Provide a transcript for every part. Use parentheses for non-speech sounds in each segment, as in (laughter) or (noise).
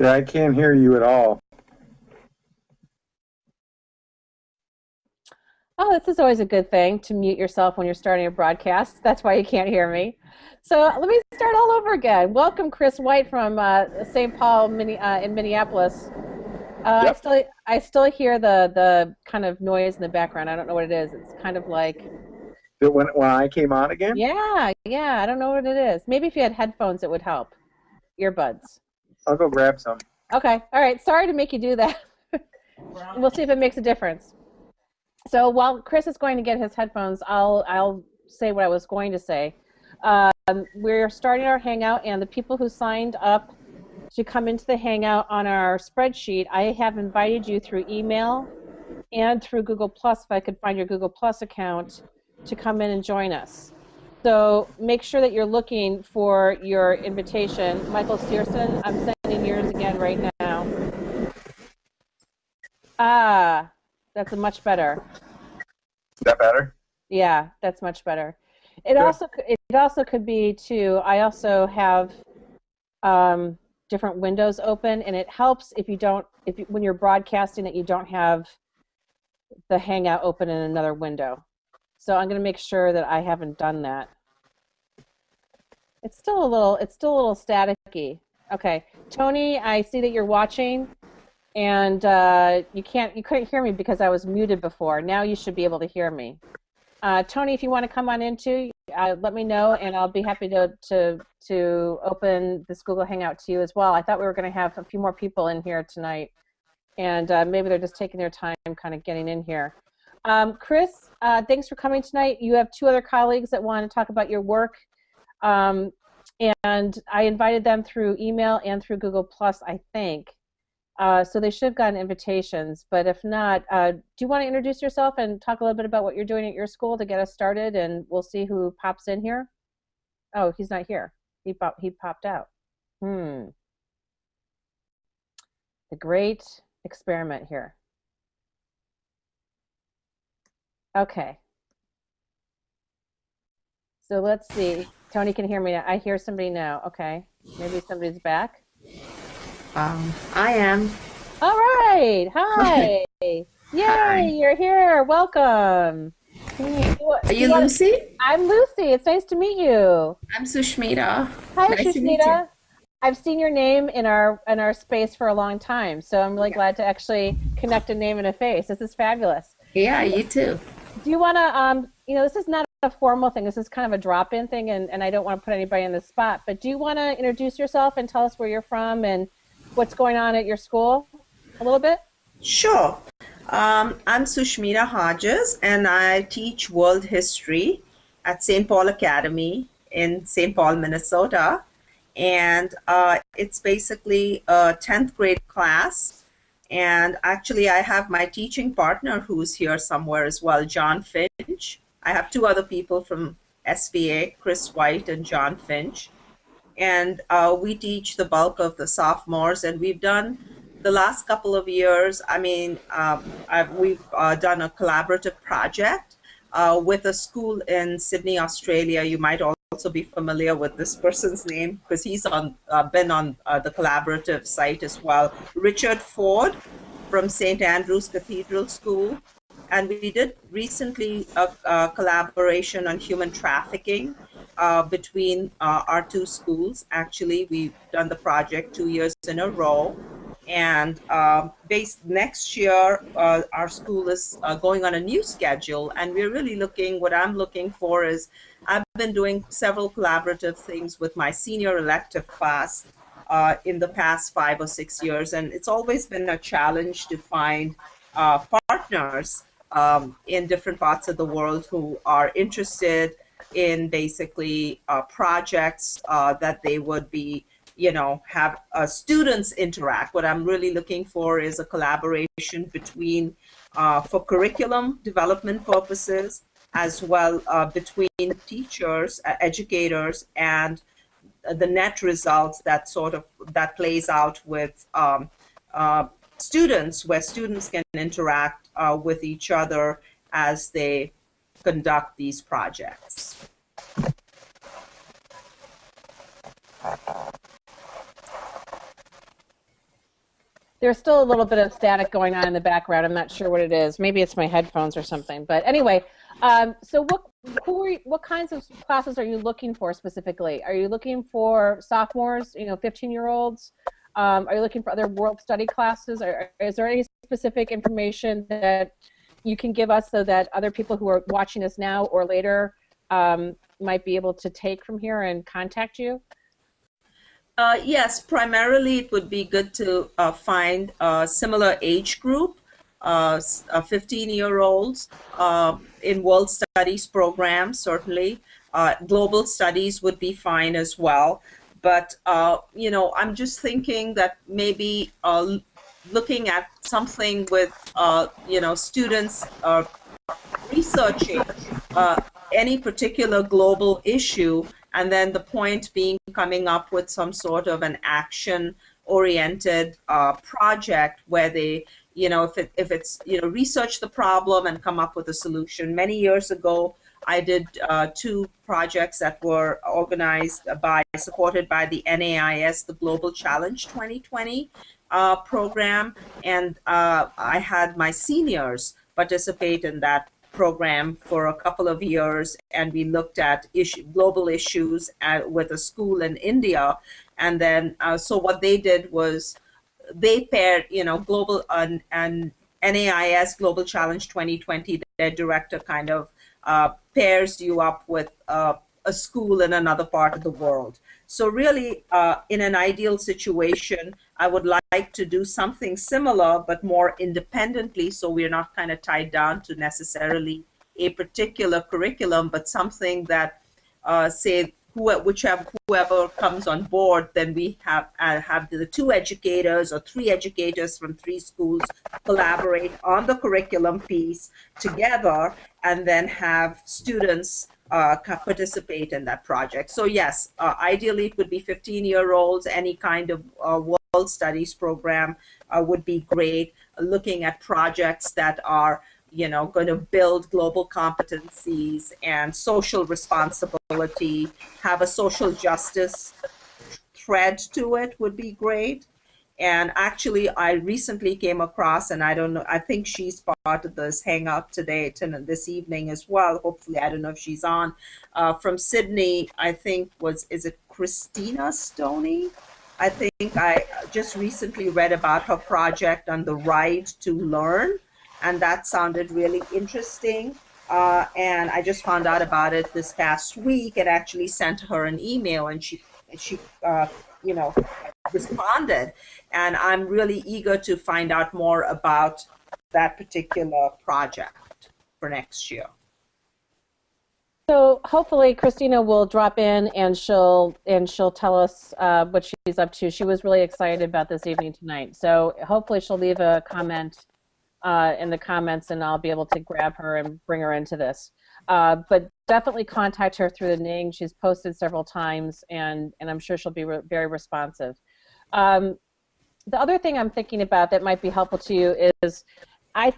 Yeah, I can't hear you at all. Oh, this is always a good thing to mute yourself when you're starting a broadcast. That's why you can't hear me. So let me start all over again. Welcome, Chris White from uh, St. Paul Mini- uh, in Minneapolis. Uh, I still I still hear the the kind of noise in the background. I don't know what it is. It's kind of like When, when I came on again? yeah, yeah. I don't know what it is. Maybe if you had headphones, it would help. Earbuds. I'll go grab some. Okay. All right. Sorry to make you do that. we'll see if it makes a difference. So while Chris is going to get his headphones, I'll I'll say what I was going to say. Um, we're starting our hangout, and the people who signed up to come into the hangout on our spreadsheet, I have invited you through email and through Google Plus, if I could find your Google Plus account, to come in and join us. So make sure that you're looking for your invitation. Michael Stearson, I'm sending yours again right now. Ah, that's a much better. Is that better? Yeah, that's much better. It also it also could be too. I also have um, different windows open, and it helps if you don't if you, when you're broadcasting that you don't have the Hangout open in another window. So I'm going to make sure that I haven't done that. It's still a little it's still a little staticky. Okay, Tony, I see that you're watching, and uh, you can't you couldn't hear me because I was muted before. Now you should be able to hear me. Uh, Tony, if you want to come on into, uh, let me know, and I'll be happy to to to open this Google Hangout to you as well. I thought we were going to have a few more people in here tonight, and uh, maybe they're just taking their time, kind of getting in here. Um, Chris, uh, thanks for coming tonight. You have two other colleagues that want to talk about your work, um, and I invited them through email and through Google Plus, I think. Uh, so they should have gotten invitations, but if not, uh, do you want to introduce yourself and talk a little bit about what you're doing at your school to get us started, and we'll see who pops in here? Oh, he's not here. He pop, he popped out. Hmm. The great experiment here. Okay. So let's see. Tony can hear me now. I hear somebody now. Okay. Maybe somebody's back. Um, I am. All right. Hi. (laughs) Yay, Hi. you're here. Welcome. Are you Lucy? I'm Lucy. It's nice to meet you. I'm Sushmita. Hi, Nice you. I've seen your name in our in our space for a long time, so I'm really Yeah. glad to actually connect a name and a face. This is fabulous. Yeah, you too. Do you want to, um, you know, this is not a formal thing. This is kind of a drop-in thing, and, and I don't want to put anybody in the spot. But do you want to introduce yourself and tell us where you're from and what's going on at your school a little bit? Sure. Um, I'm Sushmita Hodges, and I teach world history at St. Paul Academy in St. Paul, Minnesota. And uh, it's basically a 10th grade class. And actually, I have my teaching partner who's here somewhere as well, John Finch. I have two other people from SPA, Chris White and John Finch. And uh, we teach the bulk of the sophomores, and we've done the last couple of years, I mean, um, we've uh, done a collaborative project uh, with a school in Sydney, Australia. You might also be familiar with this person's name because he's on uh, been on uh, the collaborative site as well. Richard Ford from St. Andrew's Cathedral School. And we did recently a, a collaboration on human trafficking uh, between uh, our two schools. Actually, we've done the project two years in a row. And um, based next year, uh, our school is uh, going on a new schedule, and we're really looking. What I'm looking for is, I've been doing several collaborative things with my senior elective class uh, in the past five or six years, and it's always been a challenge to find uh, partners um, in different parts of the world who are interested in basically uh, projects uh, that they would be you know, have uh, students interact. What I'm really looking for is a collaboration between, uh, for curriculum development purposes, as well uh, between teachers, uh, educators, and the net results that sort of that plays out with um, uh, students, where students can interact uh, with each other as they conduct these projects. there's still a little bit of static going on in the background. I'm not sure what it is. Maybe it's my headphones or something. But anyway, um, so what who what kinds of classes are you looking for specifically? Are you looking for sophomores, you know, 15 year olds? Um, are you looking for other world study classes? Or, is there any specific information that you can give us so that other people who are watching us now or later um, might be able to take from here and contact you? Uh, yes, primarily it would be good to uh, find a similar age group, uh, 15 year olds uh, in world studies programs, certainly. Uh, global studies would be fine as well. But, uh, you know, I'm just thinking that maybe looking at something with, you know, students researching any particular global issue and then the point being coming up with some sort of an action oriented uh, project where they you know if, it, if it's you know research the problem and come up with a solution many years ago i did uh, two projects that were organized by supported by the nais the global challenge 2020 uh, program and uh, i had my seniors participate in that program for a couple of years, and we looked at issue, global issues at, with a school in India. And then, uh, so what they did was they paired, you know, global and, and NAIS Global Challenge 2020, their director kind of uh, pairs you up with uh, a school in another part of the world. So really, uh, in an ideal situation, I would like to do something similar, but more independently, so we're not kind of tied down to necessarily a particular curriculum, but something that, uh, say, whoever, whichever whoever comes on board, then we have uh, have the two educators or three educators from three schools collaborate on the curriculum piece together, and then have students uh, participate in that project. So yes, uh, ideally it would be 15 year olds, any kind of uh, world studies program uh, would be great. Looking at projects that are you know, going to build global competencies and social responsibility, have a social justice thread to it would be great. And actually, I recently came across, and I don't know, I think she's part of this hangout today, tonight, this evening as well. Hopefully, I don't know if she's on. Uh, from Sydney, I think was, is it Christina Stoney? I think I just recently read about her project on the right to learn, and that sounded really interesting. Uh, and I just found out about it this past week and actually sent her an email, and she, she, uh, you know, responded. And I'm really eager to find out more about that particular project for next year. So hopefully Christina will drop in and she'll and she'll tell us uh, what she's up to. She was really excited about this evening tonight. So hopefully she'll leave a comment uh, in the comments and I'll be able to grab her and bring her into this. Uh, but definitely contact her through the Ning. She's posted several times and, and I'm sure she'll be re very responsive. Um, the other thing I'm thinking about that might be helpful to you is I,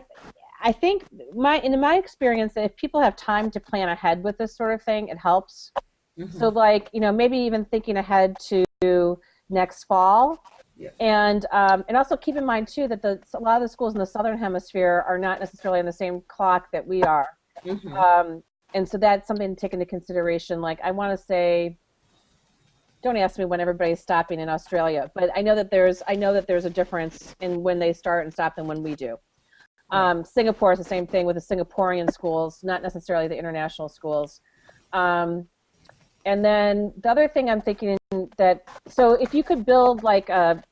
I think my in my experience, if people have time to plan ahead with this sort of thing, it helps. Mm-hmm. So like you know maybe even thinking ahead to next fall. Yeah. And um, and also keep in mind too that the a lot of the schools in the southern hemisphere are not necessarily on the same clock that we are. Mm-hmm. Um, and so that's something to take into consideration. Like I want to say don't ask me when everybody's stopping in Australia, but I know that there's I know that there's a difference in when they start and stop than when we do. Um, Singapore is the same thing with the Singaporean schools, not necessarily the international schools. Um, and then the other thing I'm thinking that so if you could build like a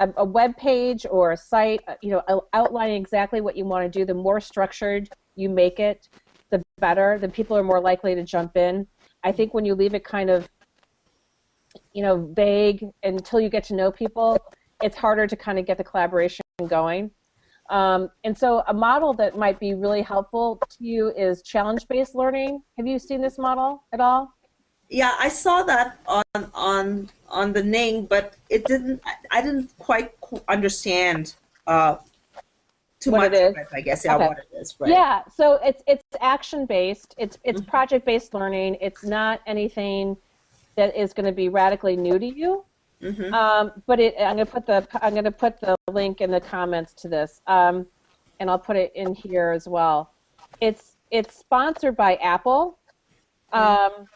a, a web page or a site, uh, you know, outlining exactly what you want to do, the more structured you make it, the better. The people are more likely to jump in. I think when you leave it kind of you know, vague until you get to know people, it's harder to kind of get the collaboration going. Um, and so a model that might be really helpful to you is challenge-based learning. Have you seen this model at all? Yeah, I saw that on on on the Ning, but it didn't. I didn't quite understand uh, too what much. It is. It, I guess yeah, okay. what it is. Right. Yeah, so it's it's action-based. It's it's Mhm. project-based learning. It's not anything that is going to be radically new to you. Mhm. Um, but it, I'm gonna put the I'm gonna put the link in the comments to this, um, and I'll put it in here as well. It's it's sponsored by Apple, um,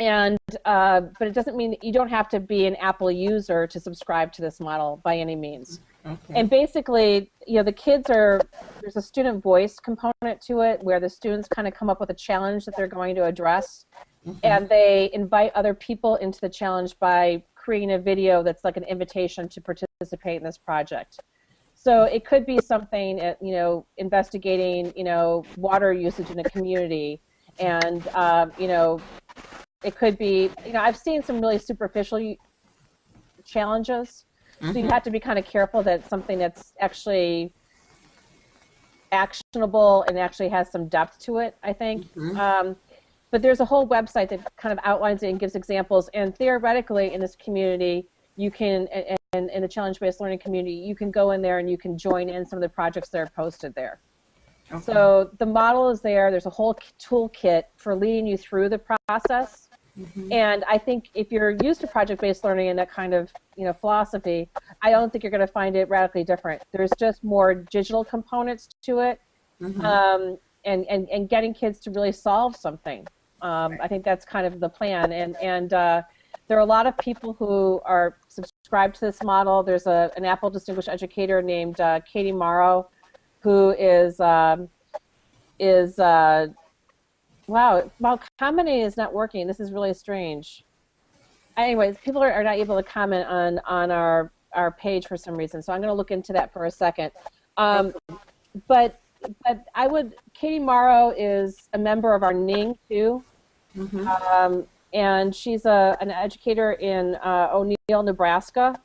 and uh, but it doesn't mean that you don't have to be an Apple user to subscribe to this model by any means. Okay. And basically, you know, the kids are there's a student voice component to it where the students kind of come up with a challenge that they're going to address, and they invite other people into the challenge by creating a video that's like an invitation to participate in this project. So it could be something, uh, you know, investigating, you know, water usage in a community, and um, you know, it could be, you know, I've seen some really superficial challenges. So you have to be kind of careful that it's something that's actually actionable and actually has some depth to it. I think. Mhm. Um, but there's a whole website that kind of outlines it and gives examples. And theoretically, in this community, you can, and in the challenge-based learning community, you can go in there and you can join in some of the projects that are posted there. Okay. So the model is there. There's a whole k- toolkit for leading you through the process. Mhm. And I think if you're used to project-based learning and that kind of you know philosophy, I don't think you're going to find it radically different. There's just more digital components to it, Mhm. um, and, and and getting kids to really solve something. Um, I think that's kind of the plan. And and uh, there are a lot of people who are subscribed to this model. There's a an Apple Distinguished Educator named uh, Katie Morrow, who is um, is uh, wow. Well, commenting is not working. This is really strange. Anyways, people are, are not able to comment on on our our page for some reason. So I'm going to look into that for a second. Um, but but I would. Katie Morrow is a member of our NING too, Mhm. um, and she's a an educator in uh, O'Neill, Nebraska.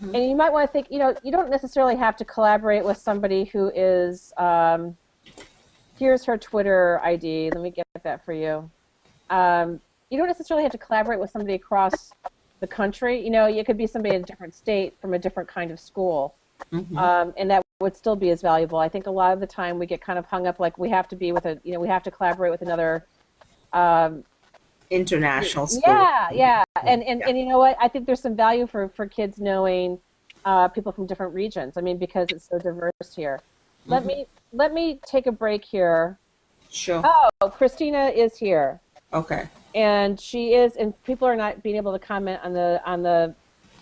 Mhm. And you might want to think, you know, you don't necessarily have to collaborate with somebody who is. Um, here's her Twitter ID. Let me get that for you. Um, you don't necessarily have to collaborate with somebody across the country. You know, it could be somebody in a different state from a different kind of school Mhm. um, and that would still be as valuable. I think a lot of the time we get kind of hung up like we have to be with a, you know, we have to collaborate with another. Um, International school. yeah, yeah, and and, Yeah. and you know what? I think there's some value for for kids knowing uh, people from different regions. I mean, because it's so diverse here. Let Mhm. me let me take a break here. Sure. Oh, Christina is here Okay. and she is and people are not being able to comment on the on the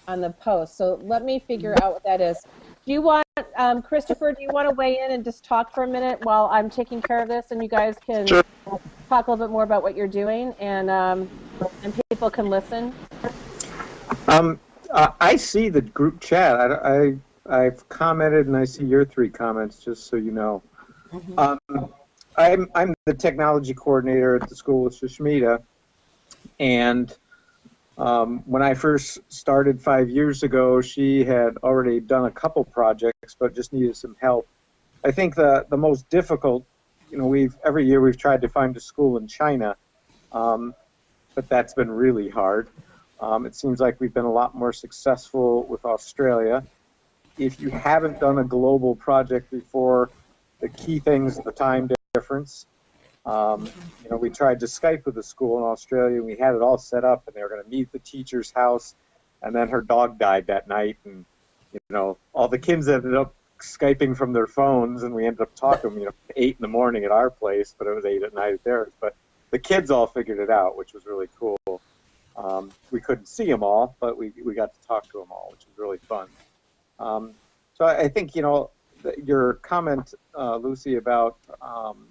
on the post so let me figure out what that is do you want um, christopher do you want to weigh in and just talk for a minute while i'm taking care of this and you guys can Sure. talk a little bit more about what you're doing and um, and people can listen Um, uh, I see the group chat. I, I, have commented and I see your three comments, just so you know. Mhm. Um, I'm, I'm the technology coordinator at the school with Sushmita. And um, when I first started five years ago, she had already done a couple projects, but just needed some help. I think the, the most difficult, you know, we've every year we've tried to find a school in China, um, but that's been really hard. Um, it seems like we've been a lot more successful with Australia. If you haven't done a global project before, the key things the time difference. Um, you know, we tried to Skype with a school in Australia, and we had it all set up, and they were going to meet the teacher's house, and then her dog died that night, and you know, all the kids ended up Skyping from their phones, and we ended up talking, you know, eight in the morning at our place, but it was eight at night at theirs. But the kids all figured it out, which was really cool. Um, we couldn't see them all, but we, we got to talk to them all, which was really fun. Um, so I, think, you know, your comment, uh, Lucy, about um,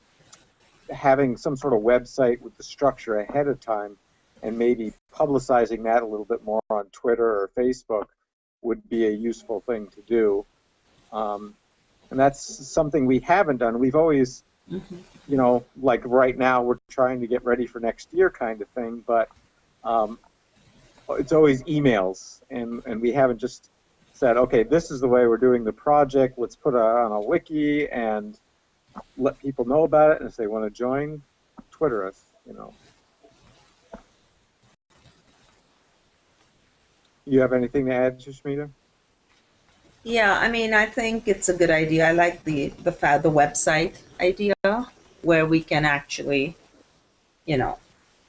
having some sort of website with the structure ahead of time and maybe publicizing that a little bit more on Twitter or Facebook would be a useful thing to do. Um, and that's something we haven't done. We've always you know, like right now we're trying to get ready for next year kind of thing, but um, it's always emails, and, and we haven't just said, okay, this is the way we're doing the project, let's put it on a wiki and let people know about it, and if they want to join, Twitter us, you know. You have anything to add, Sushmita? Yeah, I mean, I think it's a good idea. I like the the the website idea where we can actually, you know,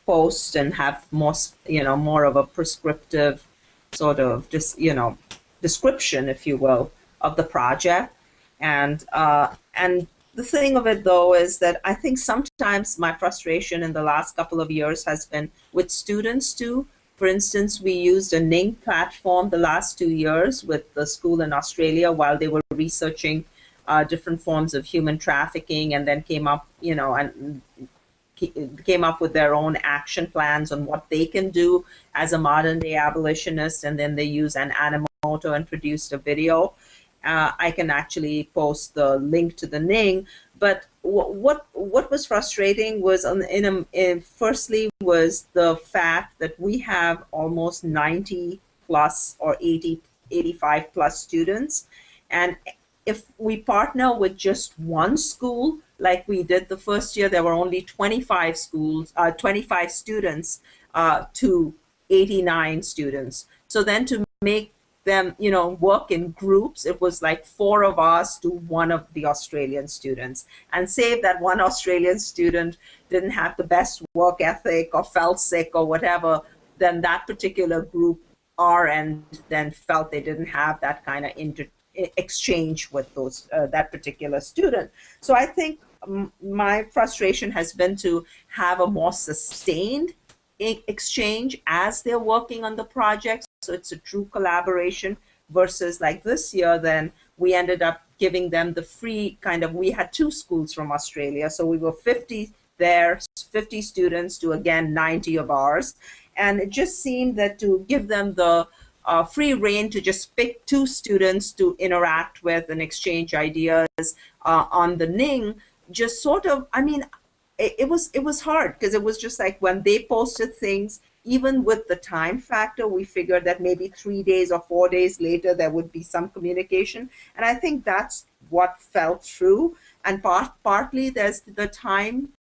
post and have more, you know, more of a prescriptive sort of just you know description, if you will, of the project. And uh, and the thing of it though is that I think sometimes my frustration in the last couple of years has been with students too. For instance, we used a Ning platform the last two years with the school in Australia while they were researching uh, different forms of human trafficking, and then came up, you know, and came up with their own action plans on what they can do as a modern day abolitionist, and then they use an And produced a video. Uh, I can actually post the link to the Ning. But what what, what was frustrating was on in, a, in firstly was the fact that we have almost 90 plus or 80 85 plus students, and if we partner with just one school, like we did the first year, there were only 25 schools, uh, 25 students uh, to 89 students. So then to make them, you know, work in groups, it was like four of us to one of the Australian students. And say if that one (laughs) Australian student didn't have the best work ethic or felt sick or whatever, then that particular group our and then felt they didn't have that kind of inter exchange with those uh, that particular student. So I think my frustration has been to have a more sustained exchange as they're working on the project. So it's a true collaboration versus like this year, then we ended up giving them the free kind of, we had two schools from Australia. So we were 50 there, 50 students to again 90 of ours. And it just seemed that to give them the uh, free reign to just pick two students to interact with and exchange ideas uh, on the Ning, just sort of, I mean, it, it was it was hard because it was just like when they posted things, even with the time factor, we figured that maybe three days or four days later there would be some communication, and I think that's what fell through. And part partly there's the time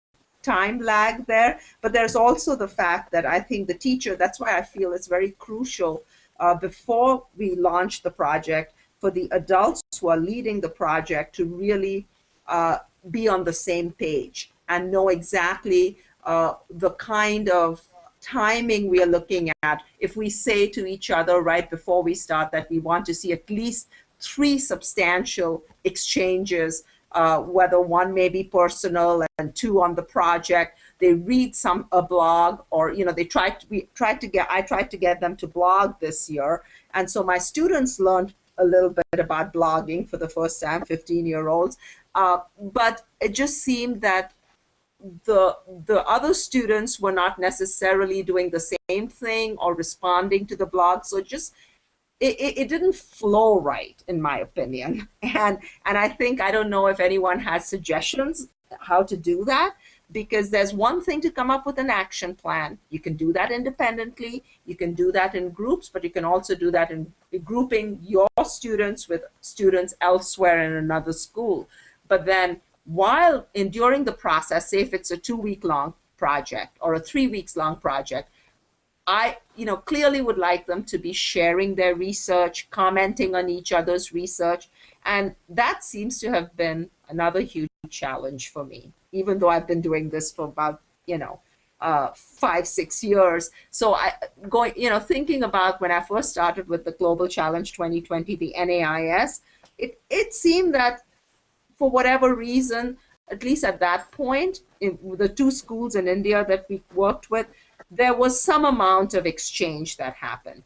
time lag there, but there's also the fact that I think the teacher. That's why I feel it's very crucial uh, before we launch the project for the adults who are leading the project to really uh, be on the same page and know exactly uh, the kind of timing we are looking at. If we say to each other right before we start that we want to see at least three substantial exchanges, uh, whether one may be personal and two on the project, they read some a blog or you know they tried to we tried to get I tried to get them to blog this year and so my students learned a little bit about blogging for the first time 15 year olds uh, but it just seemed that the the other students were not necessarily doing the same thing or responding to the blog so just it, it, it, didn't flow right in my opinion (laughs) and and i think i don't know if anyone has suggestions how to do that because there's one thing to come up with an action plan. You can do that independently. You can do that in groups, but you can also do that in grouping your students with students elsewhere in another school. But then while enduring the process, say if it's a two week long project or a three weeks long project, I, you know, clearly would like them to be sharing their research, commenting on each other's research. And that seems to have been another huge challenge for me even though I've been doing this for about, you know, uh, five, six years. So I going, you know, thinking about when I first started with the Global Challenge 2020, the NAIS, it, it seemed that for whatever reason, at least at that point, in the two schools in India that we worked with, there was some amount of exchange that happened.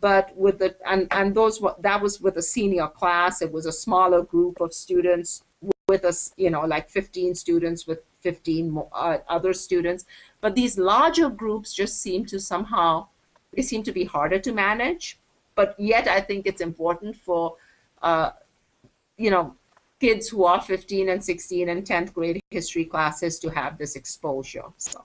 But with the and and those that was with a senior class. It was a smaller group of students with us, you know, like 15 students with 15 more, uh, other students. But these larger groups just seem to somehow, they seem to be harder to manage. But yet I think it's important for, uh, you know, kids who are 15 and 16 and 10th grade history classes to have this exposure. So,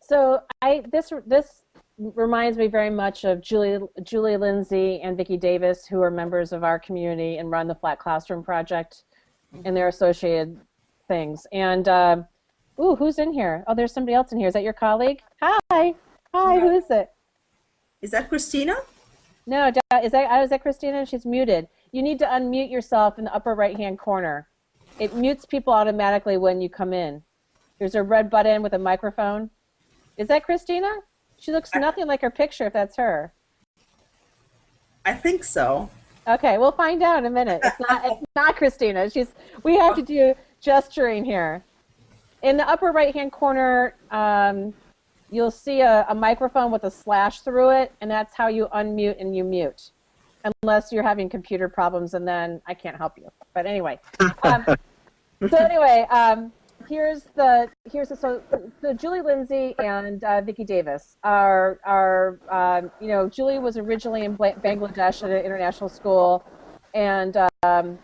so I this this reminds me very much of Julie Julie Lindsay and Vicki Davis, who are members of our community and run the Flat Classroom Project and their associated things. And uh, ooh, who's in here? Oh, there's somebody else in here. Is that your colleague? Hi, hi. Who is it? Is that Christina? No, is that oh, is that Christina? She's muted. You need to unmute yourself in the upper right-hand corner. It mutes people automatically when you come in. There's a red button with a microphone. Is that Christina? She looks nothing like her picture if that's her. I think so. Okay, we'll find out in a minute. It's not, it's (laughs) not Christina. She's. We have to do gesturing here. In the upper right-hand corner, um, you'll see a, a microphone with a slash through it, and that's how you unmute and you mute. Unless you're having computer problems, and then I can't help you. But anyway. (laughs) Um, so anyway, um, here's the here's the so, so Julie Lindsay and uh, Vicki Davis are are um, you know Julie was originally in Bangladesh at an international school, and um,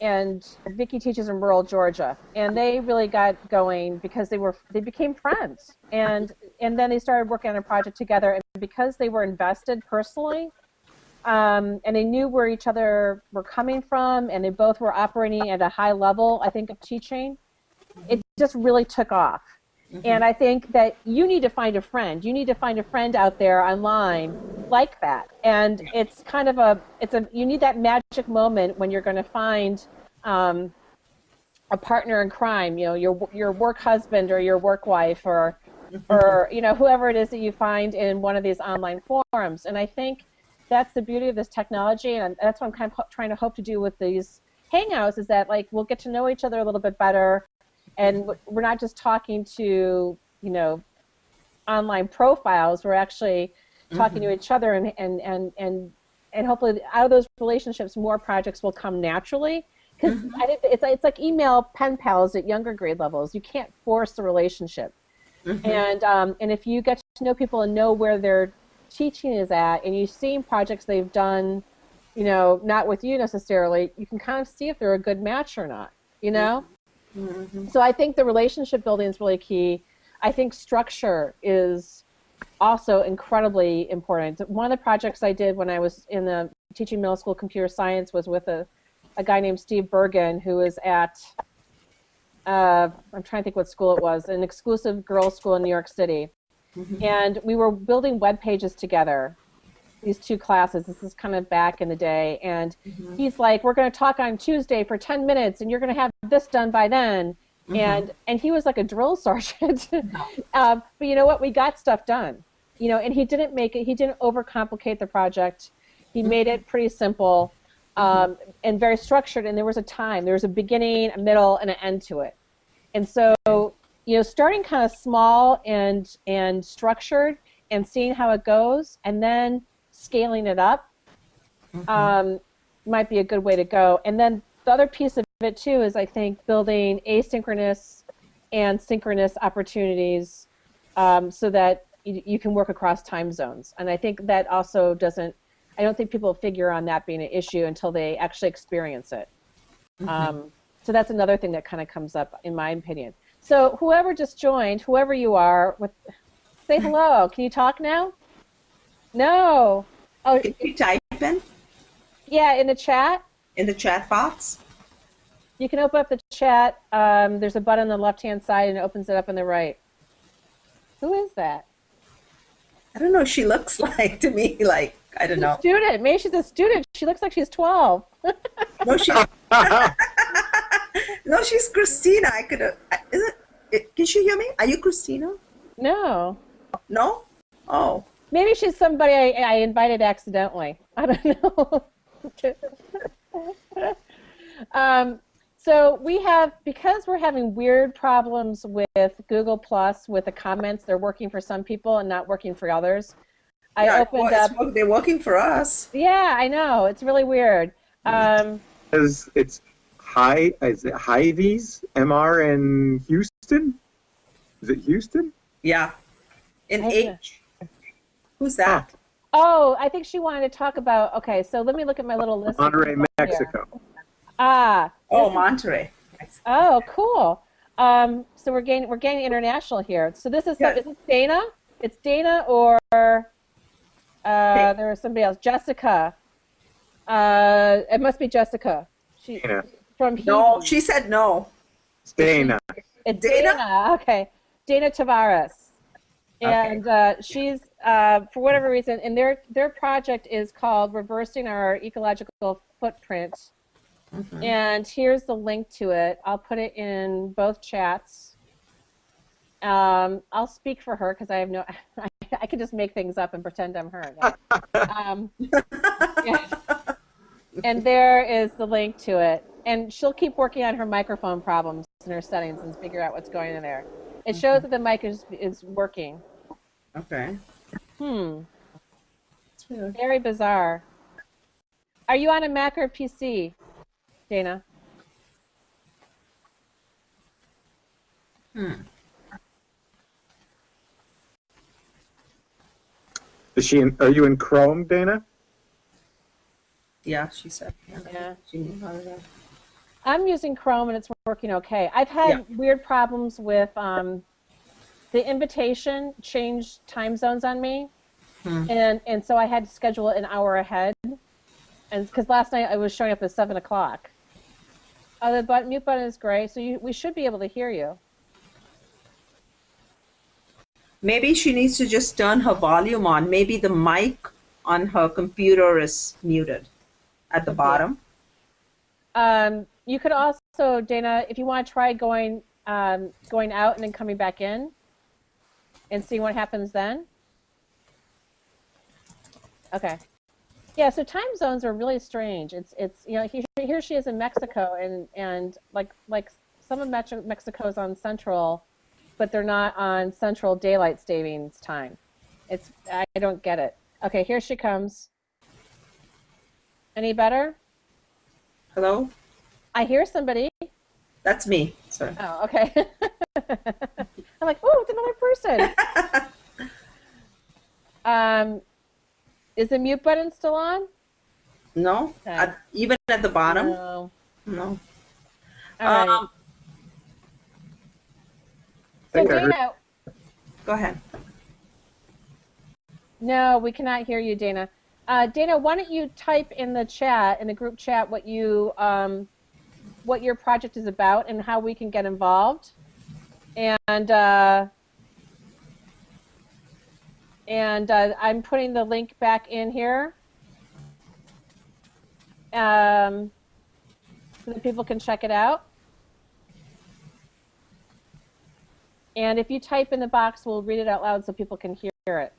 and Vicki teaches in rural Georgia, and they really got going because they were they became friends, and and then they started working on a project together, and because they were invested personally. Um, and they knew where each other were coming from, and they both were operating at a high level, I think, of teaching it just really took off. And I think that you need to find a friend. You need to find a friend out there online like that. And it's kind of a, it's a, you need that magic moment when you're going to find um, a partner in crime. You know, your your work husband or your work wife or, or you know, whoever it is that you find in one of these online forums. And I think that's the beauty of this technology, and that's what I'm kind of trying to hope to do with these hangouts is that like we'll get to know each other a little bit better and w- we're not just talking to you know online profiles we're actually mm-hmm. talking to each other and and and and, and hopefully out of those relationships more projects will come naturally. Mm-hmm. Because I think it's it's like email pen pals at younger grade levels. You can't force the relationship. Mm-hmm. And um, and if you get to know people and know where their teaching is at and you've seen projects they've done you know not with you necessarily you can kind of see if they're a good match or not you know so I think the relationship building is really key. I think structure is also incredibly important. One of the projects I did when I was in the teaching middle school computer science was with a, a guy named Steve Bergen who was at uh, I'm trying to think what school it was, an exclusive girls' school in New York City. And we were building web pages together, these two classes. This is kind of back in the day. And he's like, We're going to talk on Tuesday for 10 minutes, and you're going to have this done by then. And, and he was like a drill (laughs) sergeant. um, but you know what? We got stuff done. You know, and he didn't make it, he didn't overcomplicate the project. He made it pretty simple um, and very structured. And there was a time, there was a beginning, a middle, and an end to it. And so, you know, starting kind of small and and structured, and seeing how it goes, and then scaling it up, um, might be a good way to go. And then the other piece of it too is, I think, building asynchronous and synchronous opportunities, um, so that you, you can work across time zones. And I think that also doesn't. I don't think people figure on that being an issue until they actually experience it. Um, so that's another thing that kind of comes up, in my opinion. So whoever just joined, whoever you are, with, say hello. Can you talk now? No. Oh, Can you type in yeah, in the chat. in the chat box? You can open up the chat. Um, there's a button on the left-hand side, and it opens it up on the right. Who is that? I don't know. She looks (laughs) like to me like I don't know. Student. Maybe she's a student. She looks like she's 12. (laughs) No, she. (laughs) (laughs) no, she's Christina. I could. have Is it, it? Can she hear me? Are you Christina? no. No. Oh. Maybe she's somebody I, I invited accidentally. I don't (laughs) know. um, so we have because we're having weird problems with Google Plus with the comments. They're working for some people and not working for others. I yeah, opened well, up. work- they're working for us. Yeah, I know. It's really weird. Um, Is it's high? Is it Hyvies? MR in Houston? Is it Houston? Yeah. In Okay. H. Who's that? oh, I think she wanted to talk about. Okay, so let me look at my little list. of Monterrey, here. Mexico. Ah. Oh, this is- Monterrey. Oh, cool. Um, so we're getting we're getting international here. So this is Yeah. is this Dana? It's Dana or uh, Hey. there was somebody else. Jessica. Uh, it must be Jessica. She Dana. From No, Houston. she said no. It's Dana. It's Dana? Dana. Okay, Dana Tavares, and uh, she's uh, for whatever reason, and their their project is called Reversing Our Ecological Footprint. And here's the link to it. I'll put it in both chats. Um, I'll speak for her because I have no (laughs) I I can just make things up and pretend I'm her. (laughs) um, yeah. (laughs) And there is the link to it. And she'll keep working on her microphone problems in her settings and figure out what's going on there. It shows that the mic is, is working. Okay. Hmm. Very bizarre. Are you on a Mac or PC, Dana? Hmm. Is she in, are you in Chrome, Dana? Yeah, she said. Yeah. She knew how to. I'm using Chrome and it's working okay. I've had weird problems with um, the invitation changed time zones on me, Hmm. and and so I had to schedule it an hour ahead, and because last night I was showing up at seven o'clock. Oh, the button, mute button is gray, so you, we should be able to hear you. Maybe she needs to just turn her volume on. Maybe the mic on her computer is muted at the Okay. bottom. Um, you could also, Dana, if you want to try going um, going out and then coming back in, and seeing what happens then. Okay. Yeah. So time zones are really strange. It's it's you know here, here she is in Mexico and and like like some of Mex- Mexico's on Central, but they're not on Central Daylight Savings Time. It's I don't get it. Okay, here she comes. Any better? Hello? I hear somebody. That's me. Sorry. Oh, okay. (laughs) I'm like, oh, it's another person. (laughs) um, is the mute button still on? No? Okay. At, even at the bottom? No. No. All right. Um, so think I heard- Dana, go ahead. no, we cannot hear you, Dana. Uh, Dana, why don't you type in the chat, in the group chat, what you, um, what your project is about and how we can get involved, and uh, and uh, I'm putting the link back in here, um, so that people can check it out. And if you type in the box, we'll read it out loud so people can hear it.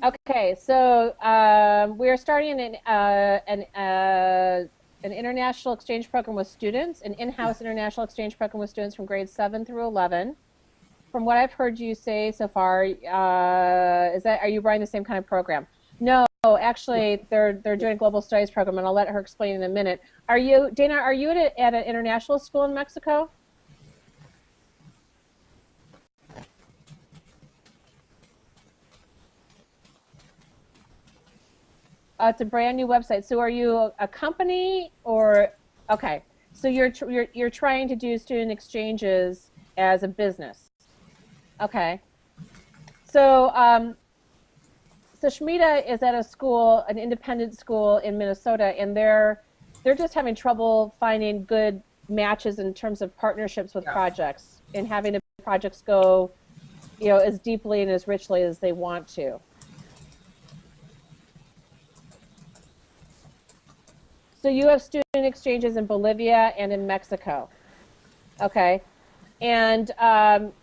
Okay, so um, we're starting an, uh, an, uh, an international exchange program with students, an in-house international exchange program with students from grades 7 through 11. From what I've heard you say so far, uh, is that are you running the same kind of program? No, actually, they're they're doing a global studies program, and I'll let her explain in a minute. Are you, Dana? Are you at, a, at an international school in Mexico? Uh, it's a brand new website. So are you a company or okay? So you're tr- you're you're trying to do student exchanges as a business. Okay. So um, so Shmita is at a school, an independent school in Minnesota, and they're they're just having trouble finding good matches in terms of partnerships with Yeah. projects and having the projects go, you know, as deeply and as richly as they want to. So you have student exchanges in Bolivia and in Mexico. Okay. And um,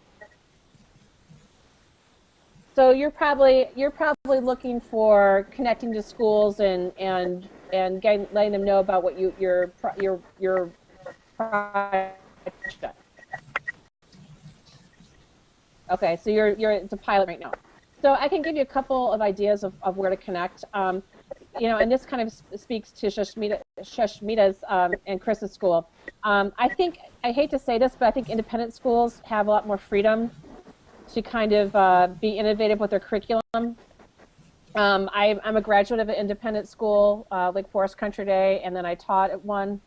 so you're probably you're probably looking for connecting to schools and and and getting, letting them know about what you your your your project. Okay, so you're you're it's a pilot right now. So I can give you a couple of ideas of, of where to connect. Um, you know, and this kind of speaks to Shashmita, Shashmita's um, and Chris's school. Um, I think I hate to say this, but I think independent schools have a lot more freedom to kind of uh, be innovative with their curriculum. Um, I, I'm a graduate of an independent school, uh, Lake Forest Country Day, and then I taught at one,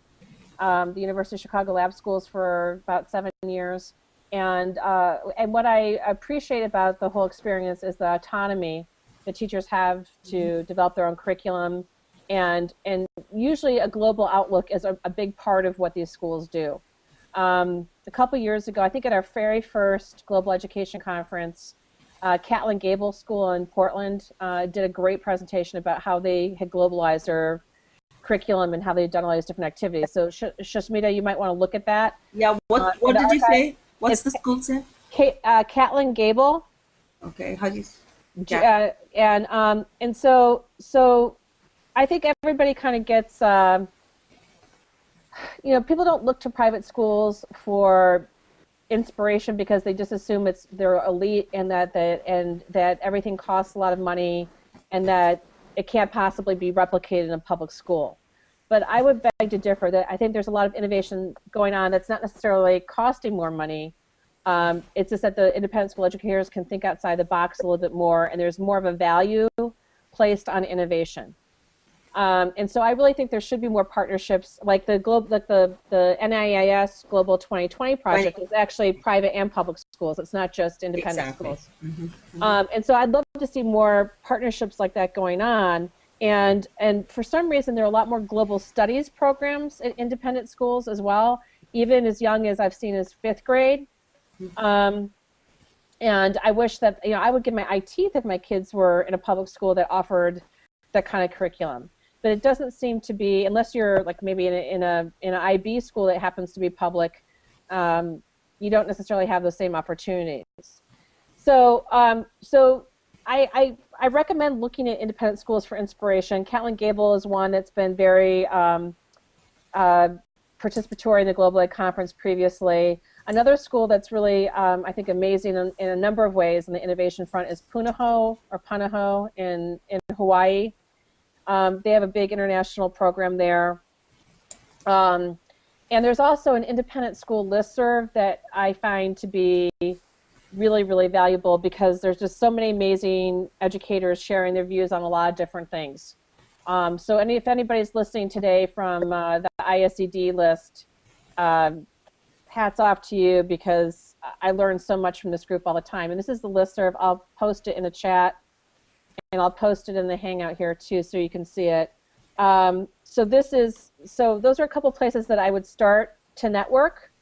um, the University of Chicago Lab Schools for about seven years. and uh, and what I appreciate about the whole experience is the autonomy the teachers have to develop their own curriculum, and and usually a global outlook is a, a big part of what these schools do. Um, a couple years ago, I think at our very first global education conference, uh, Catlin Gable School in Portland uh, did a great presentation about how they had globalized their curriculum and how they'd done all these different activities. So, Sh- Shasmita, you might want to look at that. Yeah, what, Uh, what did you say? What's the school say? Kate, uh, Catlin Gable, Okay, how do you? Yeah. uh, and um, and so so I think everybody kind of gets um, you know people don't look to private schools for inspiration because they just assume it's they're elite and that that and that everything costs a lot of money and that it can't possibly be replicated in a public school. But I would beg to differ that I think there's a lot of innovation going on that's not necessarily costing more money. Um, it's just that the independent school educators can think outside the box a little bit more, and there's more of a value placed on innovation. Um, and so I really think there should be more partnerships, like the globe, like the the NAIS Global 2020 project is actually private and public schools. It's not just independent Exactly. schools. Mhm. Um, and so I'd love to see more partnerships like that going on. And and for some reason, there are a lot more global studies programs in independent schools as well, even as young as I've seen as fifth grade. Um, and I wish that you know I would give my eye teeth if my kids were in a public school that offered that kind of curriculum. But it doesn't seem to be unless you're like maybe in a in a in an IB school that happens to be public. Um, you don't necessarily have those same opportunities. So, um, so I, I, I recommend looking at independent schools for inspiration. Catlin Gable is one that's been very um, uh, participatory in the Global Ed Conference previously. Another school that's really, um, I think, amazing in, in a number of ways in the innovation front is Punahou or Punahou in, in Hawaii. Um, they have a big international program there. Um, and there's also an independent school listserv that I find to be really, really valuable because there's just so many amazing educators sharing their views on a lot of different things. Um, so any, if anybody's listening today from uh, the ISED list, um, hats off to you because I learn so much from this group all the time. And this is the list listserv. I'll post it in the chat and I'll post it in the Hangout here too so you can see it. Um, so this is, so those are a couple places that I would start to network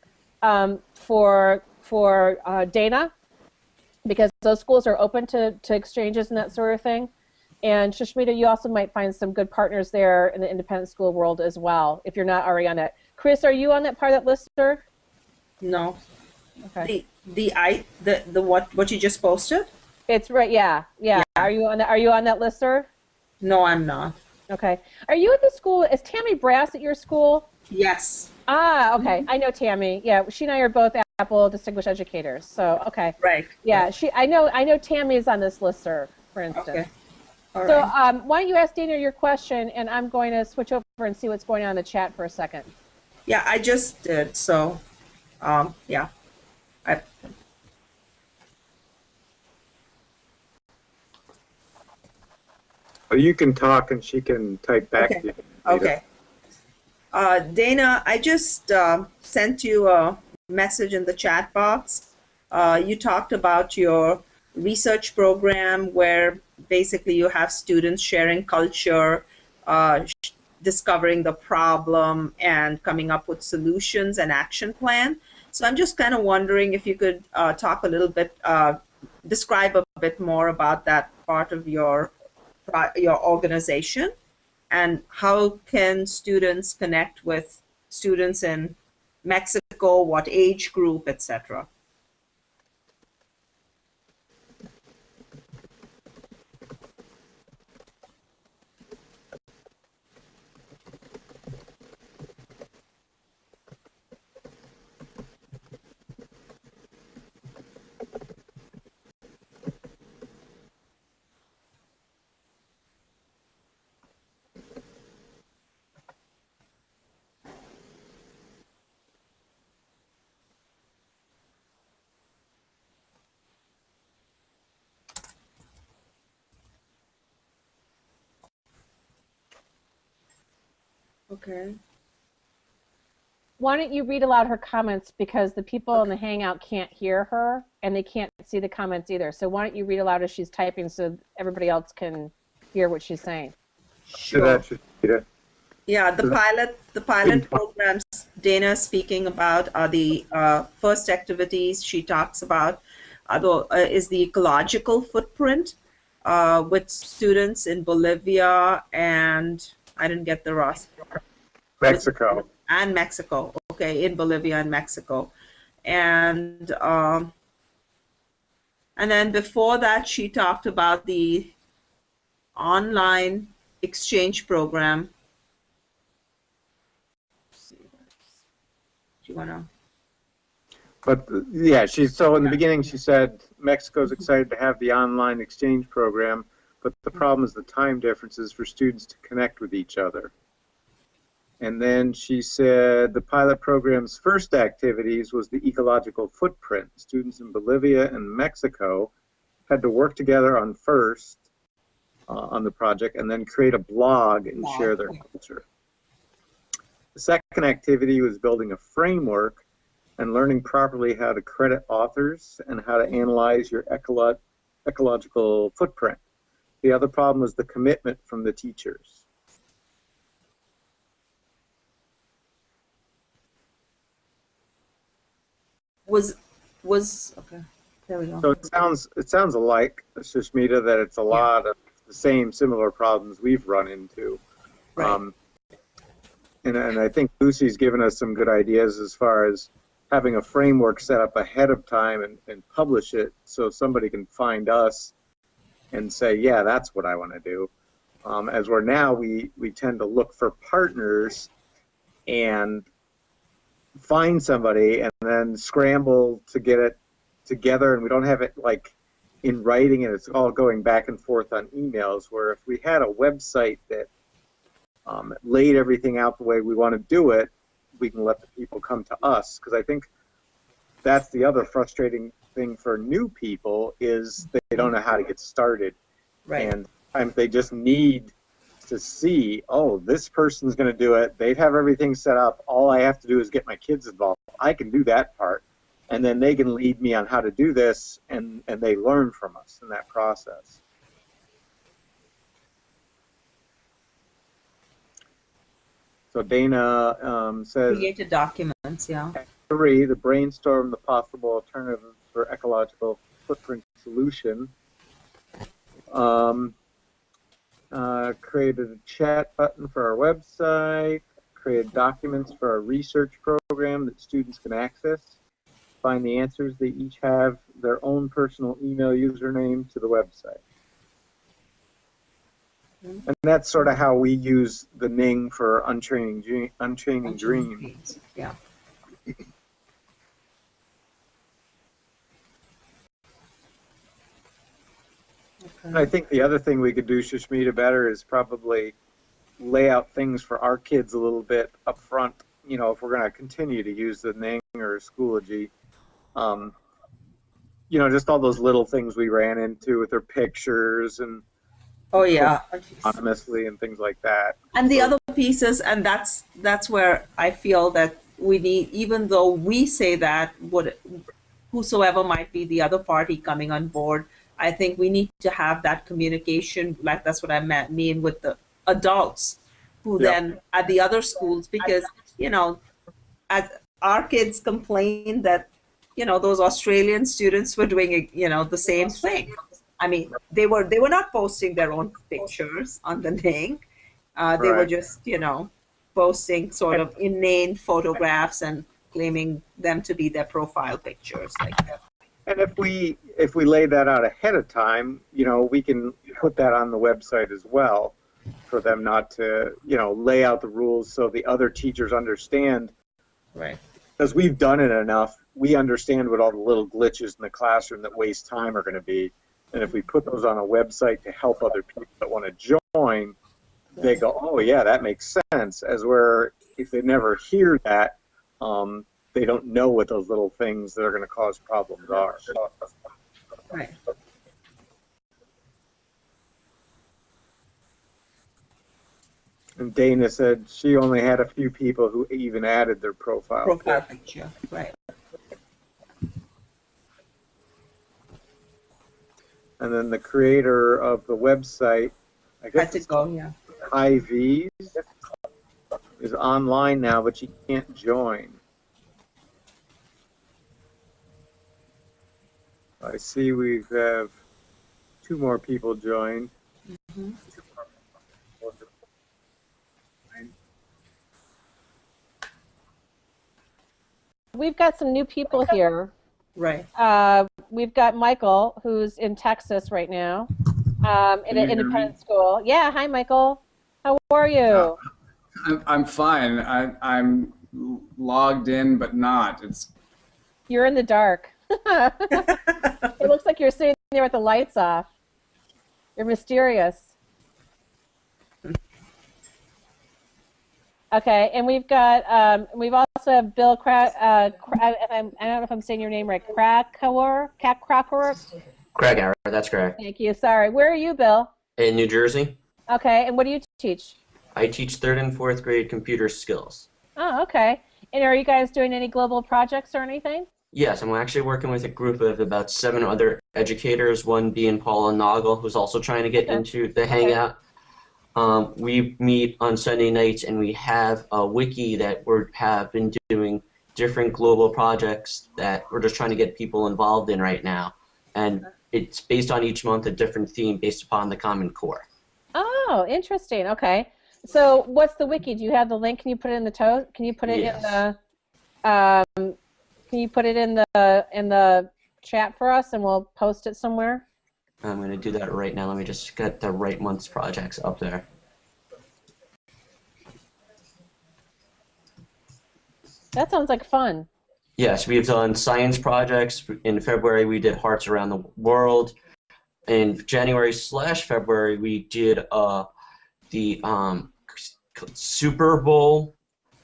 um, for, for uh, Dana because those schools are open to, to exchanges and that sort of thing. And Shashmita, you also might find some good partners there in the independent school world as well, if you're not already on it. Chris, are you on that part of that listserv? No, Okay. the the I the the what what you just posted? It's right, yeah, yeah. Are you on that, are you on that listserv? No, I'm not. Okay. Are you at the school, is Tammy Brass at your school? Yes, Ah, okay. I know Tammy. Yeah, she and I are both Apple Distinguished Educators. So, okay. right. Yeah, she. I know. I know Tammy is on this listserv, for instance. Okay. All So, right. um, why don't you ask Dana your question, and I'm going to switch over and see what's going on in the chat for a second. Yeah, I just did. So, um, yeah. I, Oh, You can talk and she can type back Okay. to you. okay. Uh, Dana, I just uh, sent you a message in the chat box. Uh, you talked about your research program where basically you have students sharing culture, uh, discovering the problem, and coming up with solutions and action plan. So I'm just kind of wondering if you could uh, talk a little bit, uh, describe a bit more about that part of your your organization and how can students connect with students in Mexico, what age group, etc. Okay. why don't you read aloud her comments because the people in the Hangout can't hear her and they can't see the comments either. So why don't you read aloud as she's typing so everybody else can hear what she's saying? To that, Yeah, the pilot, the pilot programs Dana is speaking about are the uh, first activities she talks about. Are the, uh, is the ecological footprint uh, with students in Bolivia and I didn't get the rest Mexico. and Mexico. Okay, in Bolivia and Mexico, and um, and then before that, she talked about the online exchange program. Do you wanna? But uh, yeah, she so in the beginning she said Mexico's excited to have the online exchange program, but the problem is the time differences for students to connect with each other. And then she said the pilot program's first activities was the ecological footprint. Students in Bolivia and Mexico had to work together on first uh, on the project and then create a blog and share their culture. The second activity was building a framework and learning properly how to credit authors and how to analyze your ecolo- ecological footprint. The other problem was the commitment from the teachers. Was was okay. There we go. So it sounds it sounds alike, Sushmita, that it's a lot of the same similar problems we've run into. Right. Um, and, and I think Lucy's given us some good ideas as far as having a framework set up ahead of time and, and publish it so somebody can find us and say, yeah, that's what I want to do. Um, as we're now, we, we tend to look for partners and find somebody and then scramble to get it together. And we don't have it like in writing and it's all going back and forth on emails where if we had a website that um, laid everything out the way we want to do it we can let the people come to us. Because i think that's the other frustrating thing for new people is they don't know how to get started. Right. and sometimes they just need to see, oh, this person's going to do it. They have everything set up. All I have to do is get my kids involved. I can do that part. And then they can lead me on how to do this, and, and they learn from us in that process. So Dana um, says, Created documents. Yeah. Three, the brainstorm the possible alternatives for ecological footprint solution. Um, uh, created a chat button for our website, created documents for our research program that students can access, find the answers. They each have their own personal email username to the website. And that's sort of how we use the Ning for Untraining, Untraining Dreams. Yeah. And I think the other thing we could do, Shushmita, better is probably lay out things for our kids a little bit up front. You know, if we're going to continue to use the Ning or Schoology, um, you know, just all those little things we ran into with their pictures and Oh yeah. anonymously and things like that. And the other pieces, and that's that's where I feel that we need, even though we say that, what whosoever might be the other party coming on board, I think we need to have that communication. Like that's what I meant, mean with the adults who Yeah. then at the other schools, because you know, as our kids complain that you know those Australian students were doing you know the same thing. I mean, they were they were not posting their own pictures on the Ning. Uh, they were just you know posting sort of inane photographs and claiming them to be their profile pictures like that. And if we if we lay that out ahead of time, you know, we can put that on the website as well for them not to, you know, lay out the rules so the other teachers understand Right. because we've done it enough, we understand what all the little glitches in the classroom that waste time are going to be. And if we put those on a website to help other people that want to join, they go, oh yeah, that makes sense. As where if they never hear that, um, they don't know what those little things that are going to cause problems are. Right. And Dana said she only had a few people who even added their profile. Profile picture, right. And then the creator of the website, I guess it's go, yeah. High V's, is online now, but she can't join. I see we have two more people joined. Mhm. We've got some new people here. Right. Uh, we've got Michael, who's in Texas right now, um, in an independent me? school. Yeah, hi, Michael. How are you? I'm, I'm fine. I, I'm logged in, but not. It's You're in the dark. (laughs) it looks like you're sitting there with the lights off. You're mysterious. Okay, and we've got um, we've also have Bill Cra- uh, Cra- I, I'm- I don't know if I'm saying your name right. Krakauer, Krak Krakauer. Craig Arrow, that's correct. Thank you. Sorry. Where are you, Bill? In New Jersey, Okay, and what do you teach? I teach third and fourth grade computer skills. Oh, okay. And are you guys doing any global projects or anything? Yes, I'm actually working with a group of about seven other educators, one being Paula Naugle, who's also trying to get Okay. into the Hangout. Um, we meet on Sunday nights and we have a wiki that we have been doing different global projects that we're just trying to get people involved in right now. And it's based on each month a different theme based upon the Common Core. Oh, interesting. Okay. So, what's the wiki? Do you have the link? Can you put it in the to- Can you put it in the? Um, can you put it in the in the chat for us, and we'll post it somewhere? I'm going to do that right now. Let me just get the right month's projects up there. That sounds like fun. Yes, we've done science projects. In February, we did Hearts Around the World. In January slash February, we did uh, the um, Super Bowl,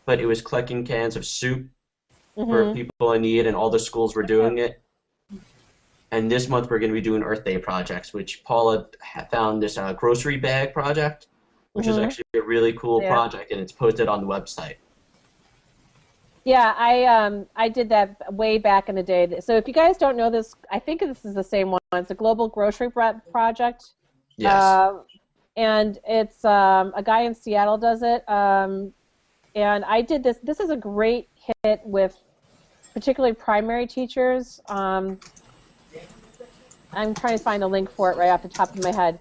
but it was collecting cans of soup for hmm people in need, and all the schools were doing it. And this month, we're going to be doing Earth Day projects, which Paula found this uh, grocery bag project, which is Mhm. actually a really cool Yeah. project, and it's posted on the website. Yeah, I um I did that way back in the day. So, if you guys don't know this, I think this is the same one. It's a global grocery pro- project. Yes. Uh, and it's um, a guy in Seattle does it. Um, and I did this. This is a great hit with particularly primary teachers. Um, I'm trying to find a link for it right off the top of my head.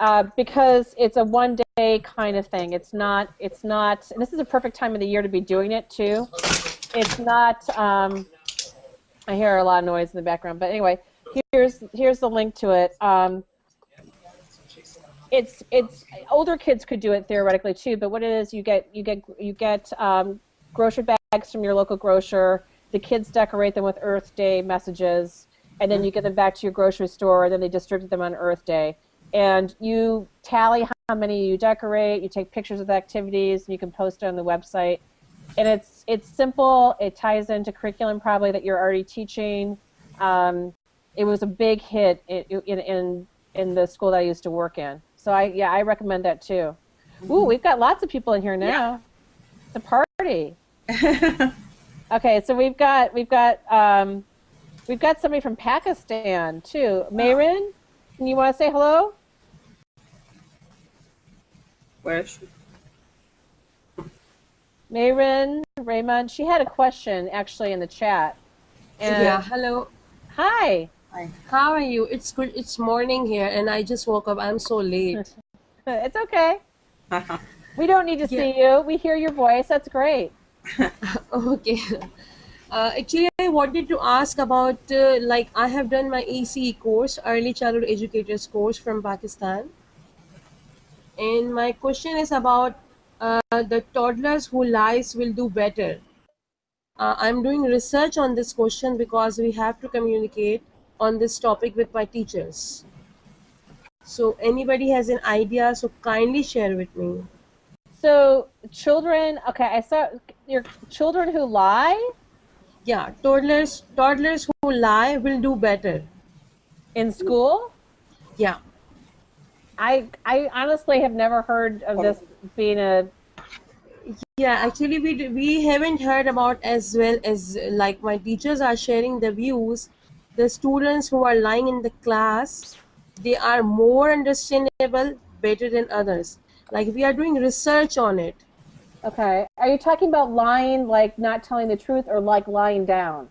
Uh, because it's a one day kind of thing. It's not, it's not, and this is a perfect time of the year to be doing it too. It's not, um, I hear a lot of noise in the background, but anyway, here's, here's the link to it. Um, it's it's older kids could do it theoretically too, but what it is, you get you get you get um, grocery from your local grocer. The kids decorate them with Earth Day messages, and then you get them back to your grocery store, and then they distribute them on Earth Day. And you tally how many you decorate. You take pictures of the activities, and you can post it on the website. And it's it's simple. It ties into curriculum probably that you're already teaching. Um, it was a big hit in, in in the school that I used to work in. So I yeah I recommend that too. Ooh, we've got lots of people in here now. It's a party. (laughs) Okay, so we've got we've got um, we've got somebody from Pakistan too. Mayrin, can you want to say hello? Where is she? Mayrin, Raymond, she had a question actually in the chat. And yeah, hello. hi. Hi. How are you? It's good. It's morning here, and I just woke up. I'm so late. (laughs) It's okay. (laughs) We don't need to see you. We hear your voice. That's great. (laughs) okay. Uh, actually, I wanted to ask about uh, like I have done my ECE course, Early Childhood Educators course from Pakistan, and my question is about uh, the toddlers who lies will do better. Uh, I'm doing research on this question because we have to communicate on this topic with my teachers. So anybody has an idea, so kindly share with me. So children, okay, I saw your children who lie Yeah, toddlers toddlers who lie will do better. in school. Yeah. I I honestly have never heard of this being a. Yeah, actually, we we haven't heard about as well as like my teachers are sharing the views. The students who are lying in the class, they are more understandable, better than others. Like we are doing research on it. Okay. Are you talking about lying, like not telling the truth, or like lying down?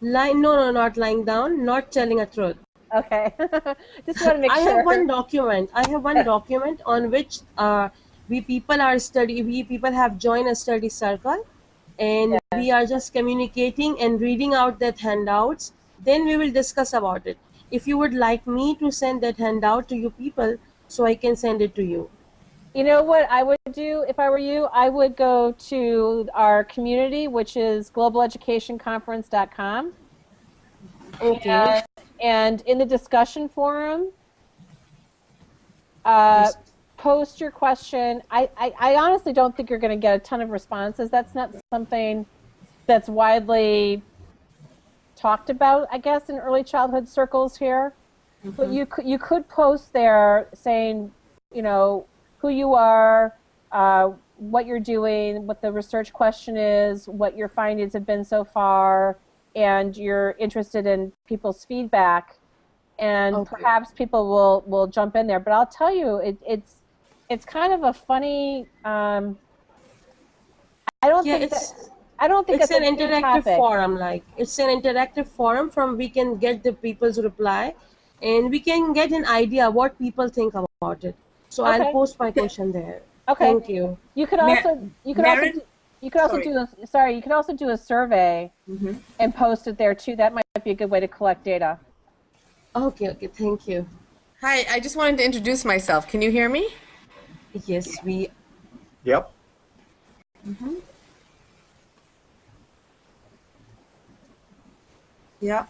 Lying, no, no, not lying down, not telling a truth. Okay. (laughs) Just want to make I sure. have one document. I have one (laughs) document on which uh, we people are study. We people have joined a study circle, and we are just communicating and reading out that handouts. Then we will discuss about it. If you would like me to send that handout to you people, so I can send it to you. You know what I would do if I were you? I would go to our community, which is globaleducationconference.com. Okay. And, and in the discussion forum, uh, post your question. I, I, I honestly don't think you're going to get a ton of responses. That's not something that's widely talked about, I guess, in early childhood circles here. But you could you could post there saying, you know, who you are, uh, what you're doing, what the research question is, what your findings have been so far, and you're interested in people's feedback. And Okay. perhaps people will will jump in there. But I'll tell you, it, it's it's kind of a funny. Um, I don't Yeah, think it's that, I don't think it's it's an interactive topic. forum. Like it's an interactive forum from we can get the people's reply, and we can get an idea what people think about it. So Okay. I'll post my question there. Okay. Thank you. You could Ma- also you could also do, you could also Sorry. do a sorry you could also do a survey Mhm. and post it there too. That might be a good way to collect data. Okay, okay, thank you. Hi, I just wanted to introduce myself. Can you hear me? Yes, we. Yep. Yeah.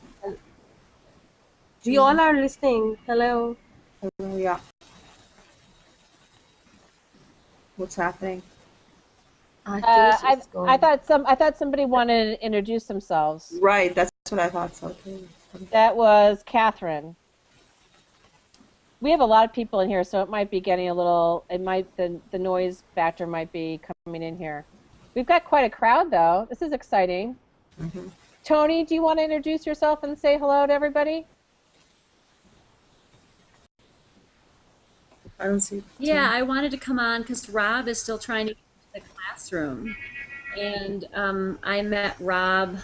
We all are listening. Hello. Oh, yeah. What's happening? Our Uh, I. I thought some I thought somebody wanted to introduce themselves. Right, that's what I thought. So, okay. That was Catherine. We have a lot of people in here, so it might be getting a little. It might the the noise factor might be coming in here. We've got quite a crowd though. This is exciting. Tony, do you want to introduce yourself and say hello to everybody? I don't see. Yeah, I wanted to come on because Rob is still trying to get into the classroom. And um, I met Rob,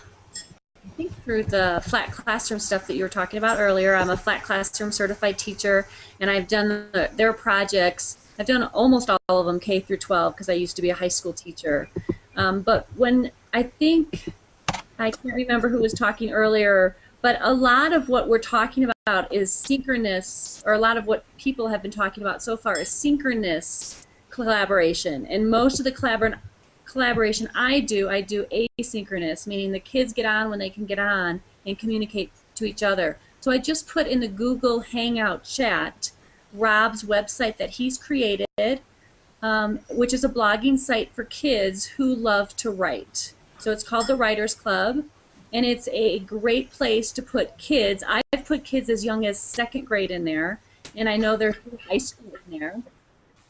I think, through the flat classroom stuff that you were talking about earlier. I'm a flat classroom certified teacher, and I've done the, their projects. I've done almost all of them K through 12 because I used to be a high school teacher. Um, but when I think, I can't remember who was talking earlier, but a lot of what we're talking about is synchronous, or a lot of what people have been talking about so far is synchronous collaboration. And most of the collabor- collaboration I do, I do asynchronous, meaning the kids get on when they can get on and communicate to each other. So I just put in the Google Hangout chat Rob's website that he's created, um, which is a blogging site for kids who love to write. So it's called the Writers Club and it's a great place to put kids. I've put kids as young as second grade in there, and I know there's high school in there.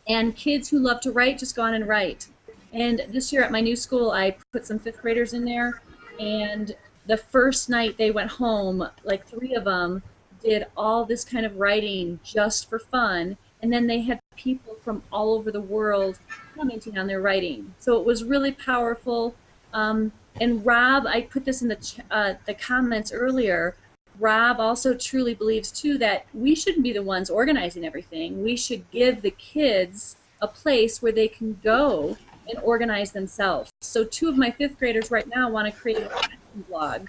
And kids who love to write just go on and write. And this year at my new school, I put some fifth graders in there, and the first night they went home, like three of them did all this kind of writing just for fun, and then they had people from all over the world commenting on their writing. So it was really powerful. Um, and Rob, I put this in the uh, the comments earlier. Rob also truly believes too that we shouldn't be the ones organizing everything. We should give the kids a place where they can go and organize themselves. So two of my fifth graders right now want to create a blog,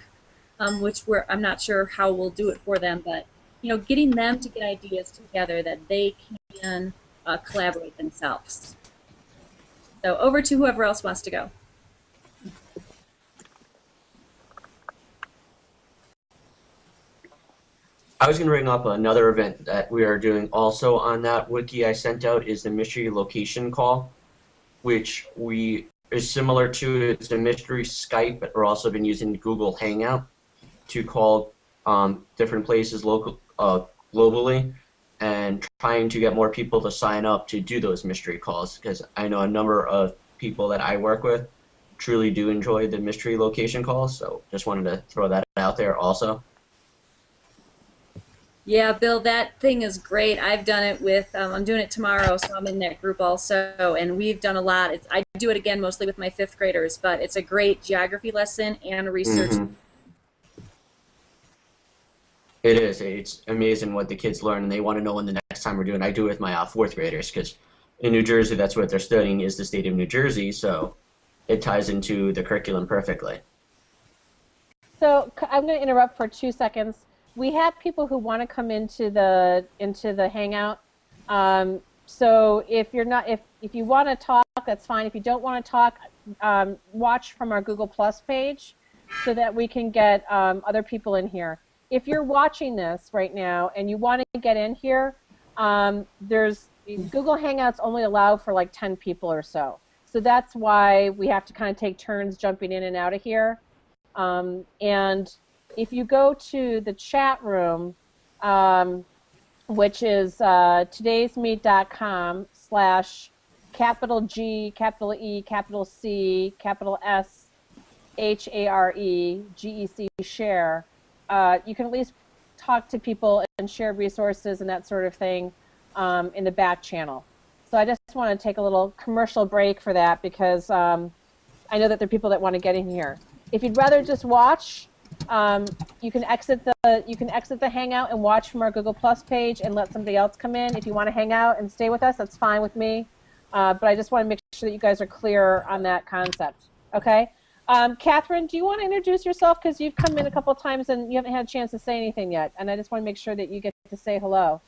um, which we're I'm not sure how we'll do it for them, but you know, getting them to get ideas together that they can uh, collaborate themselves. So over to whoever else wants to go. I was going to bring up another event that we are doing also on that wiki I sent out is the mystery location call, which we is similar to it's a mystery Skype, but we're also been using Google Hangout to call um, different places local uh, globally, and trying to get more people to sign up to do those mystery calls because I know a number of people that I work with truly do enjoy the mystery location calls. So just wanted to throw that out there also. Yeah, Bill, that thing is great. I've done it with, um, I'm doing it tomorrow, so I'm in that group also, and we've done a lot. It's, I do it again mostly with my fifth graders, but it's a great geography lesson and a research. Mhm. It is. It's amazing what the kids learn, and they want to know when the next time we're doing. I do it with my uh, fourth graders because in New Jersey, that's what they're studying is the state of New Jersey, so it ties into the curriculum perfectly. So I'm going to interrupt for two seconds. We have people who want to come into the into the hangout. Um, so if you're not if if you want to talk, that's fine. If you don't want to talk, um, watch from our Google Plus page, so that we can get um, other people in here. If you're watching this right now and you want to get in here, um, there's Google Hangouts only allow for like 10 people or so. So that's why we have to kind of take turns jumping in and out of here. Um, and if you go to the chat room, um, which is uh, todaysmeet.com slash capital G, capital E, capital C, capital S, H A R E, G E C, share, uh, you can at least talk to people and share resources and that sort of thing um, in the back channel. So I just want to take a little commercial break for that because um, I know that there are people that want to get in here. If you'd rather just watch, um, you can exit the you can exit the Hangout and watch from our Google Plus page and let somebody else come in. If you want to hang out and stay with us, that's fine with me. Uh, but I just want to make sure that you guys are clear on that concept. Okay. Um, Catherine, do you want to introduce yourself because you've come in a couple times and you haven't had a chance to say anything yet, and I just want to make sure that you get to say hello.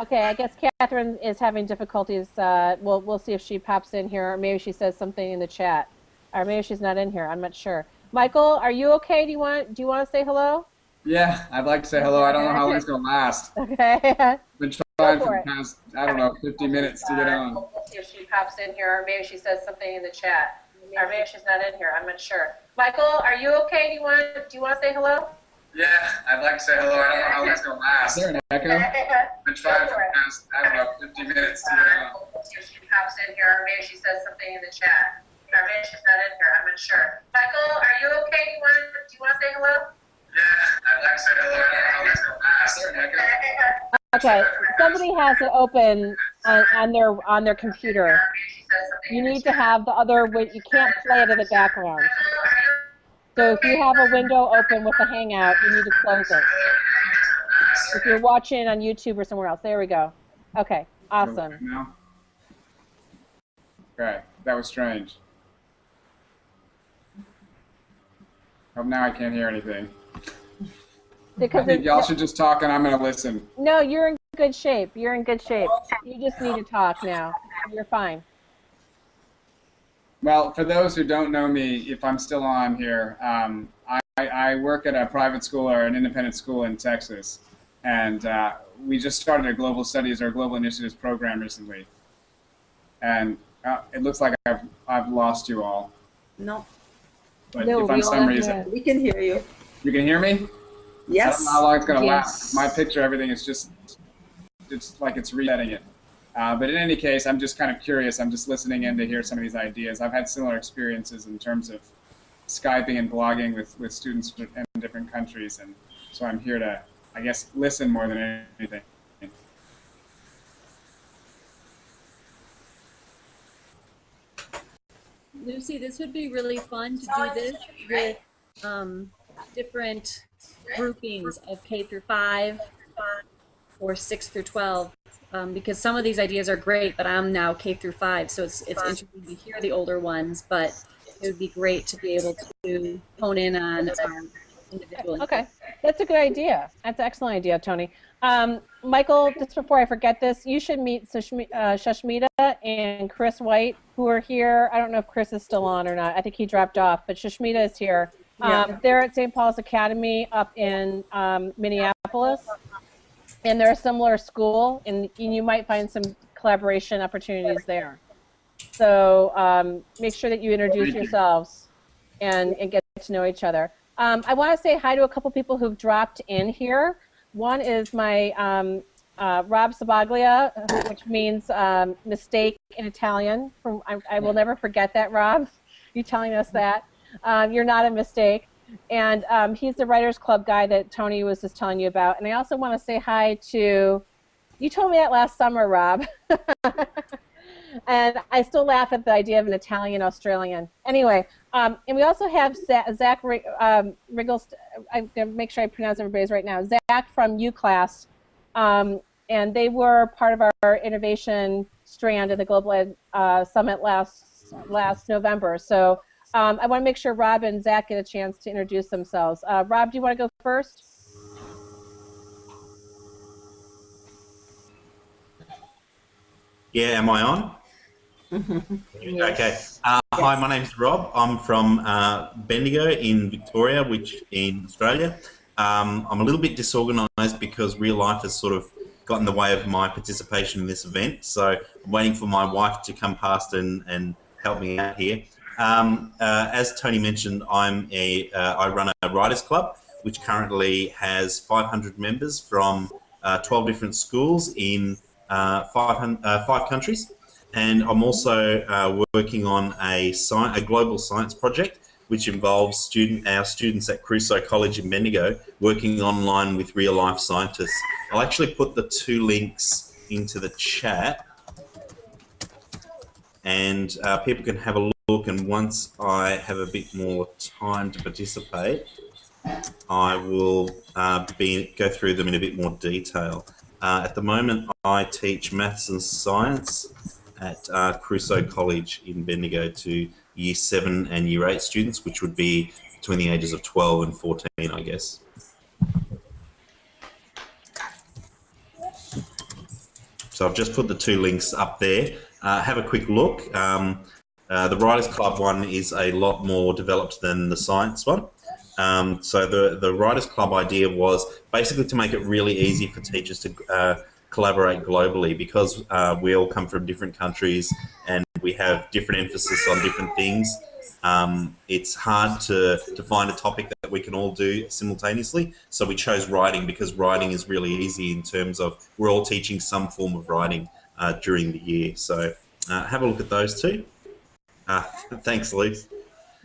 Okay, I guess Catherine is having difficulties. Uh, we'll we'll see if she pops in here, or maybe she says something in the chat, or maybe she's not in here. I'm not sure. Michael, are you okay? Do you want do you want to say hello? Yeah, I'd like to say hello. I don't know how long it's gonna last. (laughs) Okay. Been trying Go for for the past, I don't know, 50 minutes to get on. We'll see if she pops in here, or maybe she says something in the chat, or maybe she's not in here. I'm not sure. Michael, are you okay? Do you want do you want to say hello? Yeah, I'd like to say hello. I don't know how long it's gonna last. Is there an echo? I've Been trying for the past, I don't know, 50 minutes to get on. We'll see if she pops in here, or maybe she says something in the chat. Or maybe she's not in here. I'm not sure. Michael, are you okay? Do you want do you want to say hello? Yeah, I'd like to say hello. I don't know how long it's gonna last. Is there an echo? Okay, somebody has it open on, on their on their computer. You need to have the other. You can't play it in the background. So if you have a window open with a Hangout, you need to close it. If you're watching on YouTube or somewhere else, there we go. Okay, awesome. Now? Okay, that was strange. Hope now I can't hear anything. Because y'all should just talk and I'm gonna listen. no, you're in good shape. You're in good shape. You just need to talk now. You're fine. Well, for those who don't know me, if I'm still on here, um, I, I work at a private school or an independent school in Texas, and uh, we just started a global studies or global initiatives program recently. And uh, it looks like I've I've lost you all, No, but No, if on we some reason we can hear you. you can hear me, Yes. how long it's gonna Yes. last. My picture, everything is just it's like it's resetting it. Uh, but in any case, I'm just kind of curious. I'm just listening in to hear some of these ideas. I've had similar experiences in terms of Skyping and blogging with, with students in different countries, and so I'm here to, I guess, listen more than anything. Lucy, this would be really fun to do this with um, different groupings of K through 5 or 6 through 12. Um, because some of these ideas are great, but I'm now K through 5, so it's, it's interesting to hear the older ones, but it would be great to be able to hone in on um, individual. Okay, that's a good idea. That's an excellent idea, Tony. Um, Michael, just before I forget this, you should meet Sushmi- uh, Shashmita and Chris White, who are here. I don't know if Chris is still on or not. I think he dropped off, but Shashmita is here. Yeah. Um, they're at St. Paul's Academy up in um, Minneapolis, and they're a similar school, and, and you might find some collaboration opportunities there. So um, make sure that you introduce yourselves and, and get to know each other. Um, I want to say hi to a couple people who've dropped in here. One is my um, uh, Rob Sbaglia, which means um, mistake in Italian. From I, I will never forget that, Rob. (laughs) You telling us that um, you're not a mistake. And um, he's the Writers Club guy that Tony was just telling you about. And I also want to say hi to. You told me that last summer, Rob. (laughs) and I still laugh at the idea of an Italian Australian. Anyway, um, and we also have Zach, um, Riggles. I'm to make sure I pronounce everybody's right now. Zach from UClass, um, and they were part of our innovation strand at the Global Ed uh, Summit last last November. So um, I want to make sure Rob and Zach get a chance to introduce themselves. Uh, Rob, do you want to go first? Yeah, am I on? (laughs) Okay. Uh, Hi, my name's Rob. I'm from uh, Bendigo in Victoria, which in Australia. Um, I'm a little bit disorganised because real life has sort of got in the way of my participation in this event. So I'm waiting for my wife to come past and, and help me out here. Um, uh, as Tony mentioned, I'm a uh, I run a writers club, which currently has 500 members from uh, 12 different schools in uh, uh, five countries and I'm also uh, working on a, sci- a global science project which involves student our students at Crusoe College in Bendigo working online with real life scientists. I'll actually put the two links into the chat and uh, people can have a look and once I have a bit more time to participate I will uh, be, go through them in a bit more detail. Uh, at the moment I teach maths and science at uh, Crusoe College in Bendigo to year 7 and year 8 students, which would be between the ages of 12 and 14, I guess. So I've just put the two links up there. Uh, have a quick look. Um, uh, the Writers Club one is a lot more developed than the science one. Um, so the, the Writers Club idea was basically to make it really easy for teachers to uh, collaborate globally because uh, we all come from different countries and we have different emphasis on different things. Um, it's hard to, to find a topic that we can all do simultaneously. So we chose writing because writing is really easy in terms of we're all teaching some form of writing uh, during the year. So uh, have a look at those two. Uh, thanks, Luke.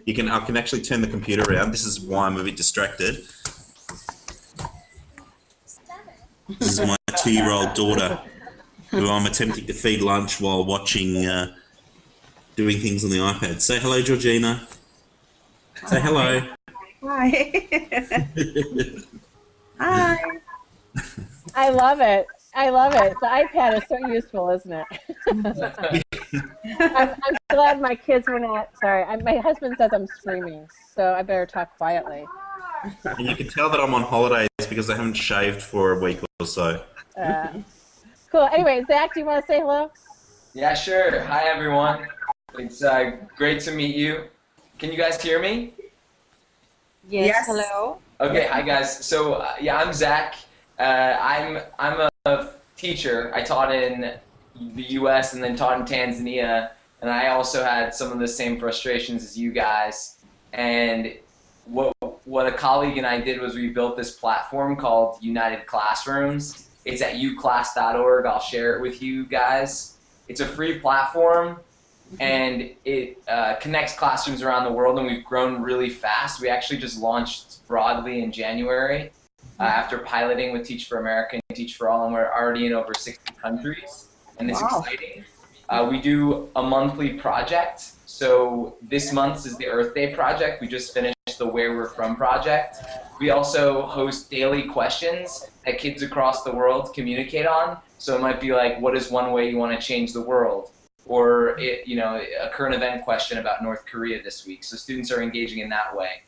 You can I can actually turn the computer around. This is why I'm a bit distracted. This is my two-year-old daughter, who I'm attempting to feed lunch while watching, uh, doing things on the iPad. Say hello, Georgina. Say hello. Hi. (laughs) (laughs) Hi. I love it. I love it. The iPad is so useful, isn't it? (laughs) I'm, I'm glad my kids were not. Sorry, I, my husband says I'm screaming, so I better talk quietly. And you can tell that I'm on holidays because I haven't shaved for a week or so. Uh, cool. Anyway, Zach, do you want to say hello? Yeah, sure. Hi, everyone. It's uh, great to meet you. Can you guys hear me? Yes, Yes. hello. Okay, hi guys. So uh, yeah, I'm Zach. Uh, I'm I'm a teacher. I taught in the U.S. and then taught in Tanzania, and I also had some of the same frustrations as you guys. And what what a colleague and I did was we built this platform called United Classrooms. It's at uclass.org. I'll share it with you guys. It's a free platform and it uh, connects classrooms around the world and we've grown really fast we actually just launched broadly in january uh, after piloting with teach for america and teach for all and we're already in over 60 countries and it's Wow. exciting uh, we do a monthly project so this month's is the earth day project we just finished the where we're from project we also host daily questions that kids across the world communicate on so it might be like what is one way you want to change the world or it, you know a current event question about North Korea this week. So students are engaging in that way.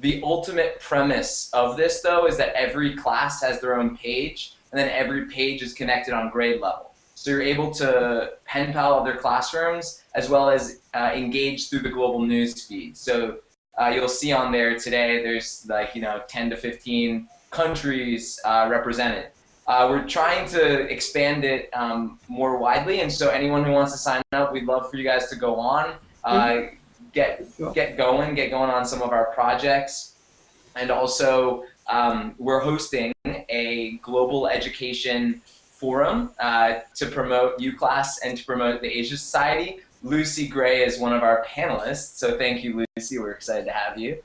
The ultimate premise of this though is that every class has their own page and then every page is connected on grade level. So you're able to pen pal other classrooms as well as uh, engage through the global news feed. So uh, you'll see on there today there's like you know 10 to 15 countries uh, represented. Uh, we're trying to expand it um, more widely, and so anyone who wants to sign up, we'd love for you guys to go on, uh, get get going, get going on some of our projects, and also um, we're hosting a global education forum uh, to promote UClass and to promote the Asia Society. Lucy Gray is one of our panelists, so thank you, Lucy. We're excited to have you.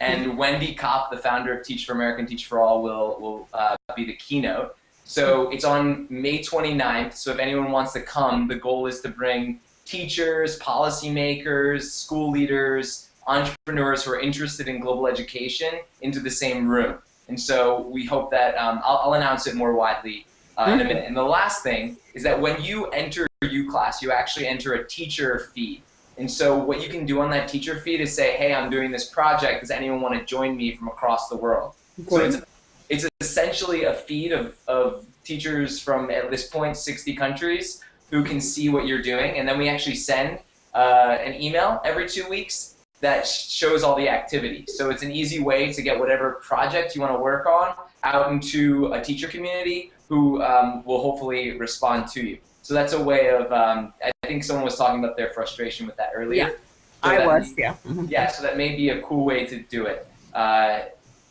And Wendy Kopp, the founder of Teach for America and Teach for All, will, will uh, be the keynote. So it's on May 29th, so if anyone wants to come, the goal is to bring teachers, policymakers, school leaders, entrepreneurs who are interested in global education into the same room. And so we hope that, um, I'll, I'll announce it more widely uh, in a minute. And the last thing is that when you enter UClass, you actually enter a teacher feed. And so what you can do on that teacher feed is say, hey, I'm doing this project. Does anyone want to join me from across the world? So it's, it's essentially a feed of, of teachers from, at this point, 60 countries who can see what you're doing. And then we actually send uh, an email every two weeks that shows all the activity. So it's an easy way to get whatever project you want to work on out into a teacher community who um, will hopefully respond to you. So that's a way of, um, I think someone was talking about their frustration with that earlier. Yeah, So I was, may- yeah. Mhm. Yeah, so that may be a cool way to do it. Uh,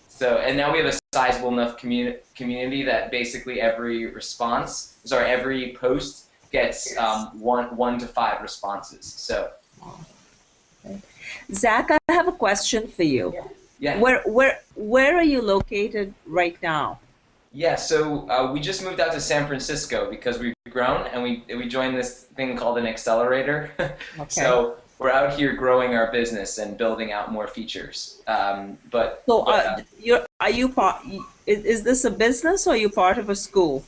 so, and now we have a sizable enough communi- community that basically every response, sorry, every post gets um, one, one to five responses. So, Zach, I have a question for you. yeah. Where, where, where are you located right now? Yeah, so uh, we just moved out to San Francisco because we've grown and we we joined this thing called an accelerator. (laughs) okay. So we're out here growing our business and building out more features. Um, but So, but, uh, you're, are you part? Is, is this a business or are you part of a school?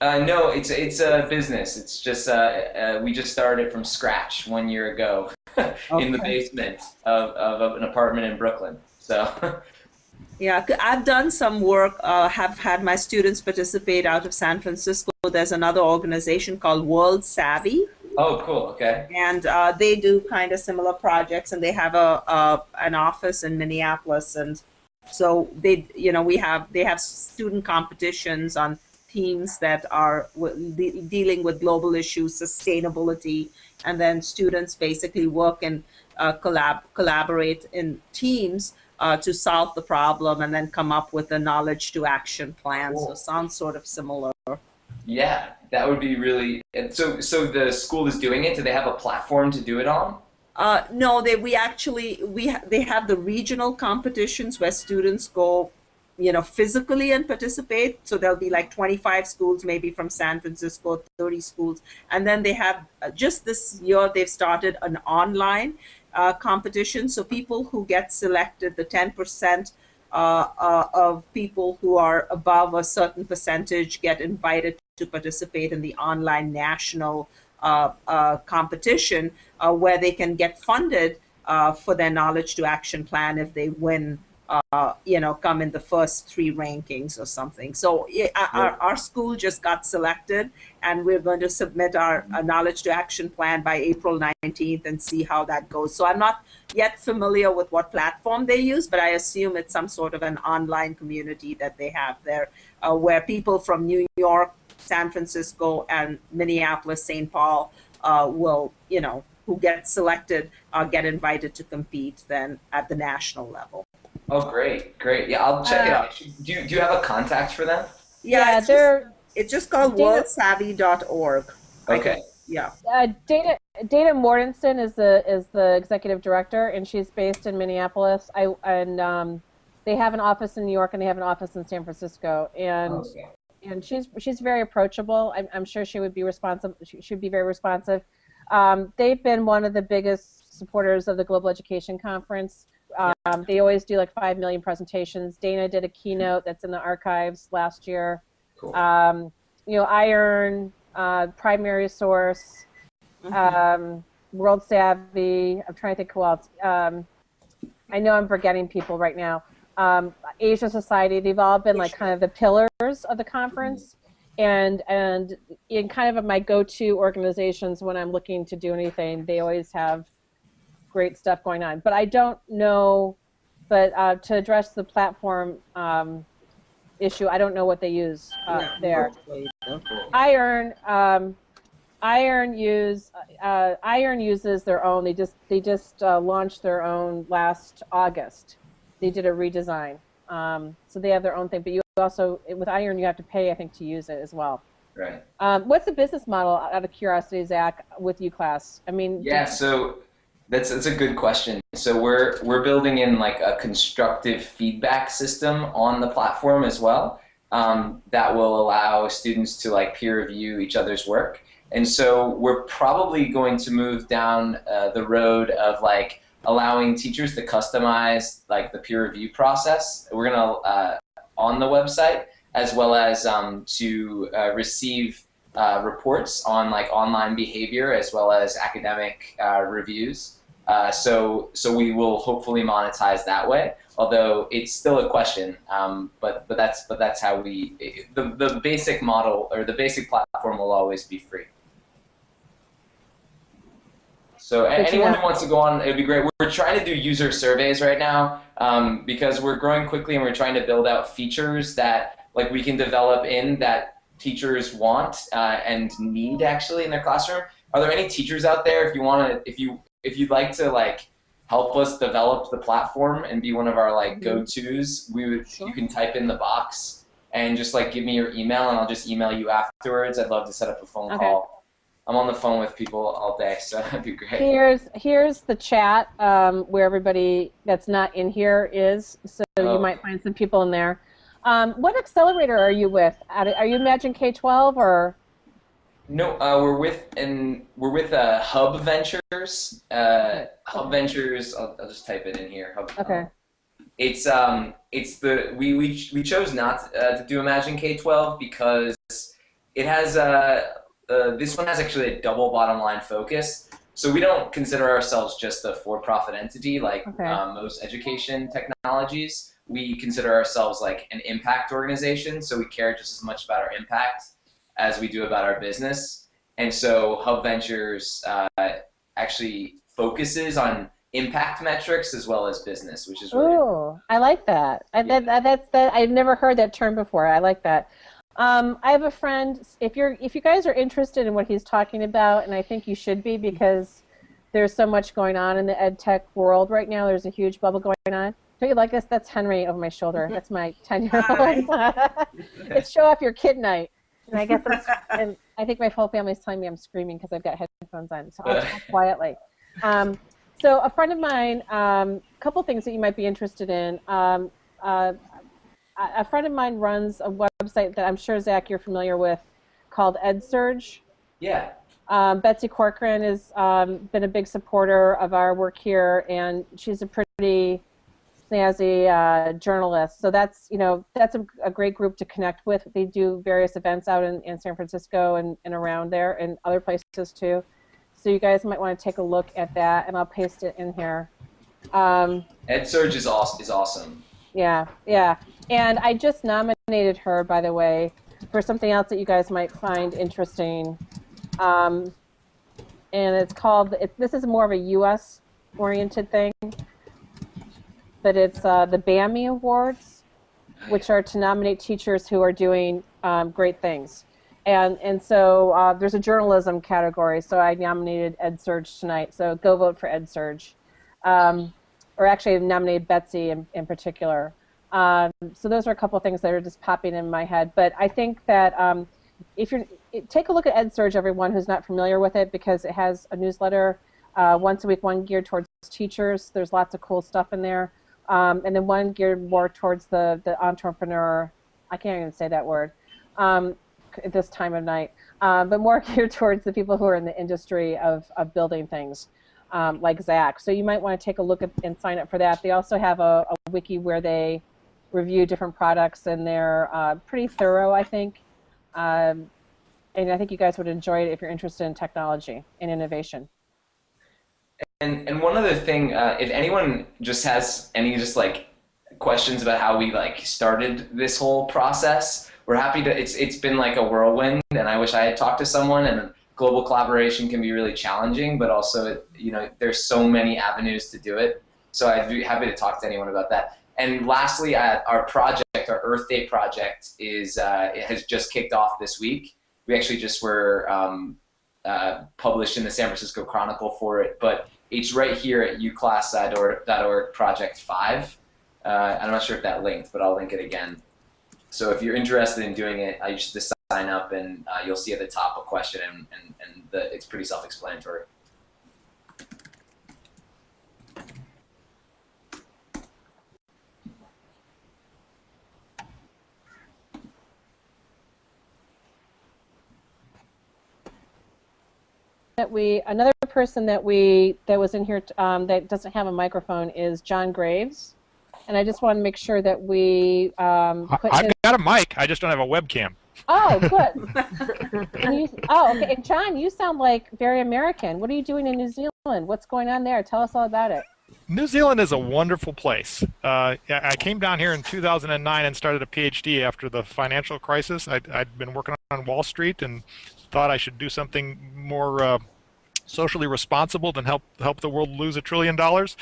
Uh, no, it's it's a business. It's just uh, uh, we just started from scratch one year ago (laughs) in the basement of, of an apartment in Brooklyn. So Yeah, I've done some work. Uh, have had my students participate out of San Francisco. There's another organization called World Savvy, oh, cool. Okay. and uh, they do kind of similar projects. And they have a, a an office in Minneapolis, and so they, you know, we have they have student competitions on themes that are de- dealing with global issues, sustainability, and then students basically work and uh, collab collaborate in teams uh, to solve the problem, and then come up with a knowledge to action plan. So Cool. sounds sort of similar. Yeah, that would be really. And so so the school is doing it. Do they have a platform to do it on? Uh, no, they we actually we ha- they have the regional competitions where students go, you know, physically and participate. So there'll be like 25 schools, maybe from San Francisco, 30 schools, and then they have uh, just this year they've started an online uh, competition. So people who get selected, the 10 percent. Uh, uh, of people who are above a certain percentage get invited to participate in the online national uh, competition where they can get funded for their knowledge to action plan if they win, uh, you know, come in the first three rankings or something. So yeah, our, our school just got selected and we're going to submit our, knowledge to action plan by April 19th and see how that goes. So I'm not yet familiar with what platform they use, but I assume it's some sort of an online community that they have there uh, where people from New York, San Francisco, and Minneapolis, St. Paul uh, will, you know, who get selected uh, get invited to compete then at the national level. Oh, great, great. Yeah, I'll check it Uh, out. Do you, do you have a contact for them? Yeah, it's, just, they're it's just called Dana- worldsavvy.org. I Okay. yeah. uh, Dana Dana Mortenson is the is the executive director, and she's based in Minneapolis. I and um, they have an office in New York, and they have an office in San Francisco, and Okay. and she's she's very approachable. I'm, I'm sure she would be responsive. She should be very responsive. Um, they've been one of the biggest supporters of the Global Education Conference. Um, they always do like five million presentations. Dana did a keynote that's in the archives last year. Cool. Um, you know, iEARN, uh, Primary Source, um, World Savvy. I'm trying to think who else. Um, I know I'm forgetting people right now. Um, Asia Society. They've all been like kind of the pillars of the conference, and and in kind of my go-to organizations when I'm looking to do anything, they always have great stuff going on. But I don't know. But uh, to address the platform um, issue, I don't know what they use uh, there. iEARN, um, iEARN use uh, iEARN uses their own. They just they just uh, launched their own last August. They did a redesign, um, so they have their own thing. But you also with iEARN you have to pay, I think, to use it as well. Right. Um, what's the business model out of curiosity, Zach, with UClass? I mean, Yeah, so that's that's a good question. So we're we're building in like a constructive feedback system on the platform as well um, that will allow students to like peer review each other's work. And so we're probably going to move down uh, the road of like allowing teachers to customize like the peer review process. We're gonna uh, on the website as well as um, to uh, receive uh, reports on like online behavior as well as academic uh, reviews. Uh, so so we will hopefully monetize that way. Although it's still a question, um, but but that's but that's how we the the basic model or the basic platform will always be free. So Good anyone who wants to go on, it would be great. We're trying to do user surveys right now um, because we're growing quickly and we're trying to build out features that like we can develop in that teachers want uh, and need actually in their classroom. Are there any teachers out there if you want to if you if you'd like to like help us develop the platform and be one of our like go-tos, we would you can type in the box and just like give me your email and I'll just email you afterwards. I'd love to set up a phone Okay. call. I'm on the phone with people all day, so (laughs) that'd be great. Here's here's the chat um, where everybody that's not in here is. So Oh. you might find some people in there. Um, what accelerator are you with? Are you Imagine K-12 or? No, uh, we're with and we're with uh, Hub Ventures. Uh, Hub Ventures. I'll, I'll just type it in here. Hub, Okay. It's um, it's the we we, we chose not uh, to do Imagine K-12 because it has uh, uh, this one has actually a double bottom line focus. So we don't consider ourselves just a for-profit entity like Okay. um, most education technologies. We consider ourselves like an impact organization. So we care just as much about our impact as we do about our business. And so Hub Ventures uh, actually focuses on impact metrics as well as business, which is really Ooh, I like that. I, that, that that's that. I've never heard that term before. I like that. Um, I have a friend. If you're if you guys are interested in what he's talking about, and I think you should be because there's so much going on in the ed tech world right now. There's a huge bubble going on. Don't you like this? That's Henry over my shoulder. (laughs) That's my ten year old. (laughs) it's show off your kid night. And I guess (laughs) and I think my whole family's telling me I'm screaming because I've got headphones on. So I'll talk quietly. Um, so a friend of mine, a um, couple things that you might be interested in. Um, uh, a a friend of mine runs a website that I'm sure Zach you're familiar with, called EdSurge. yeah. Um, Betsy Corcoran has um, been a big supporter of our work here, and she's a pretty snazzy uh, journalist. So that's you know that's a, a great group to connect with. They do various events out in, in San Francisco and, and around there, and other places too. So you guys might want to take a look at that, and I'll paste it in here. Um, EdSurge is awesome. Is awesome. yeah, yeah. And I just nominated her, by the way, for something else that you guys might find interesting. Um, and it's called, it, this is more of a U.S. oriented thing, but it's uh, the BAMMY Awards, which are to nominate teachers who are doing um, great things. And, and so uh, there's a journalism category, so I nominated EdSurge tonight, so go vote for EdSurge. Um, or actually, I nominated Betsy in, in particular. Um, so those are a couple of things that are just popping in my head. But I think that um, if you're take a look at EdSurge, everyone who's not familiar with it, because it has a newsletter uh, once a week, one geared towards teachers. There's lots of cool stuff in there, um, and then one geared more towards the the entrepreneur. I can't even say that word um, at this time of night, uh, but more (laughs) geared towards the people who are in the industry of of building things. Um, like Zach, so you might want to take a look at and sign up for that. They also have a, a wiki where they review different products, and they're uh, pretty thorough, I think. Um, and I think you guys would enjoy it if you're interested in technology and innovation. And and one other thing, uh, if anyone just has any just like questions about how we like started this whole process, we're happy to. It's it's been like a whirlwind, and I wish I had talked to someone and global collaboration can be really challenging, but also it, you know there's so many avenues to do it. So I'd be happy to talk to anyone about that. And lastly, uh, our project, our Earth Day project, is uh, it has just kicked off this week. We actually just were um, uh, published in the San Francisco Chronicle for it, but it's right here at uclass.org project 5. Uh, I'm not sure if that linked, but I'll link it again. So if you're interested in doing it, should just sign up and uh, you'll see at the top a question and, and, and the, it's pretty self-explanatory. that we another person that we that was in here um, that doesn't have a microphone is John Graves, and I just want to make sure that we um, I- put I've his, got a mic. I just don't have a webcam. oh good. (laughs) And you, oh okay, and John, you sound like very American. What are you doing in New Zealand? What's going on there? Tell us all about it. New Zealand is a wonderful place. Uh, I I came down here in 2009 and started a PhD after the financial crisis. I'd, I'd been working on Wall Street and thought I should do something more uh, socially responsible than help help the world lose a trillion dollars.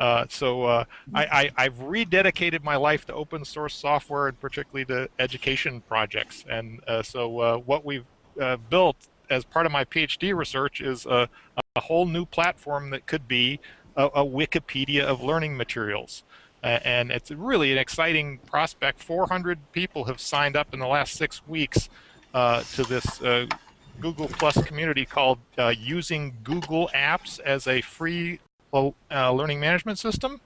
Uh, so uh, I, I, I've rededicated my life to open source software and particularly to education projects. And uh, so uh, what we've uh, built as part of my PhD research is a, a whole new platform that could be a, a Wikipedia of learning materials. And it's really an exciting prospect. 400 people have signed up in the last six weeks uh, to this Google Plus community called uh, Using Google Apps as a Free uh, Learning Management System.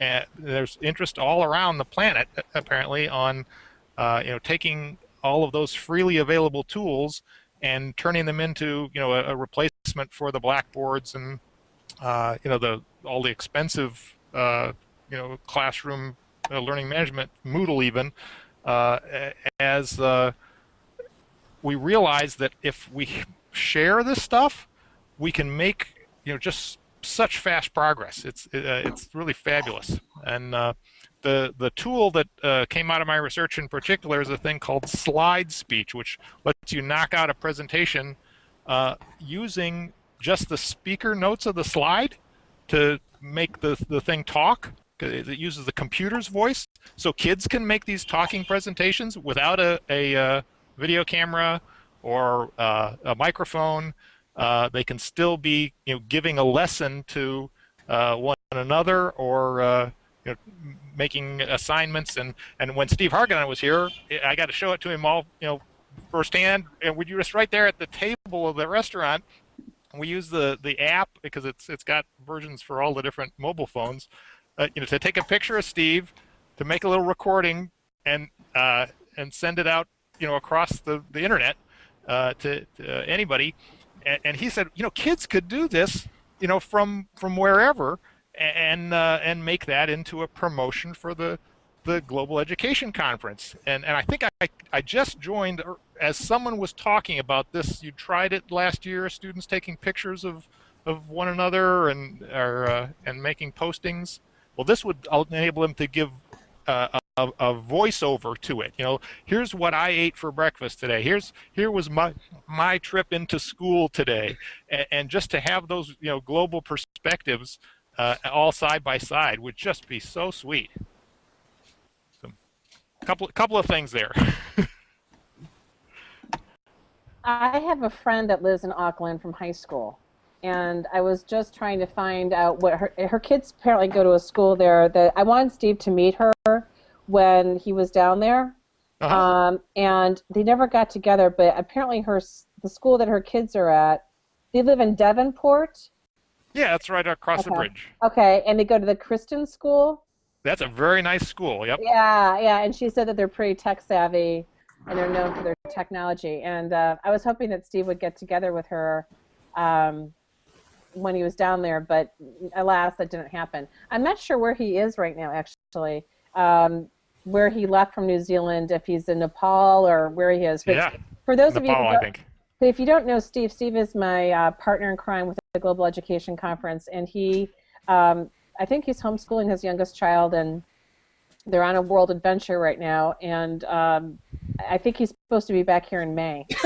And there's interest all around the planet, apparently, on uh, you know taking all of those freely available tools and turning them into you know a, a replacement for the blackboards and uh, you know the all the expensive uh, you know classroom uh, learning management Moodle even uh, as uh, we realize that if we share this stuff, we can make you know just such fast progress. It's uh, it's really fabulous. And uh, the the tool that uh, came out of my research in particular is a thing called SlideSpeech, which lets you knock out a presentation uh, using just the speaker notes of the slide to make the the thing talk. It uses the computer's voice, so kids can make these talking presentations without a a uh, video camera or uh, a microphone. Uh, they can still be, you know, giving a lesson to uh, one another or uh, you know, making assignments. And, and when Steve Hargadon was here, I got to show it to him all, you know, firsthand. And we just right there at the table of the restaurant. We use the the app because it's it's got versions for all the different mobile phones. Uh, you know, to take a picture of Steve, to make a little recording, and uh, and send it out you know across the, the internet uh, to, to anybody. And, and he said you know kids could do this you know from from wherever and uh, and make that into a promotion for the the global education conference. And and I think I I just joined er, as someone was talking about this. You tried it last year students taking pictures of of one another and or uh, and making postings. Well this would enable them to give a, a voiceover to it. You know, here's what I ate for breakfast today. Here's here was my my trip into school today, and, and just to have those you know global perspectives uh, all side by side would just be so sweet. So, couple couple of things there. (laughs) I have a friend that lives in Auckland from high school, and I was just trying to find out what her her kids apparently go to a school there. That I wanted Steve to meet her when he was down there, Uh-huh. um, and they never got together. But apparently, her the school that her kids are at, they live in Devonport. yeah, that's right across the bridge. Okay, and they go to the Kristen school. That's a very nice school. Yep. Yeah, yeah, and she said that they're pretty tech savvy and they're known for their technology. And uh, I was hoping that Steve would get together with her um, when he was down there, but alas, that didn't happen. I'm not sure where he is right now, actually. Um, where he left from New Zealand, if he's in Nepal or where he is. But Yeah. For those of you Nepal, who I think. if you don't know Steve, Steve is my uh, partner in crime with the Global Education Conference, and he, um, I think he's homeschooling his youngest child, and they're on a world adventure right now, and um, I think he's supposed to be back here in May. (laughs)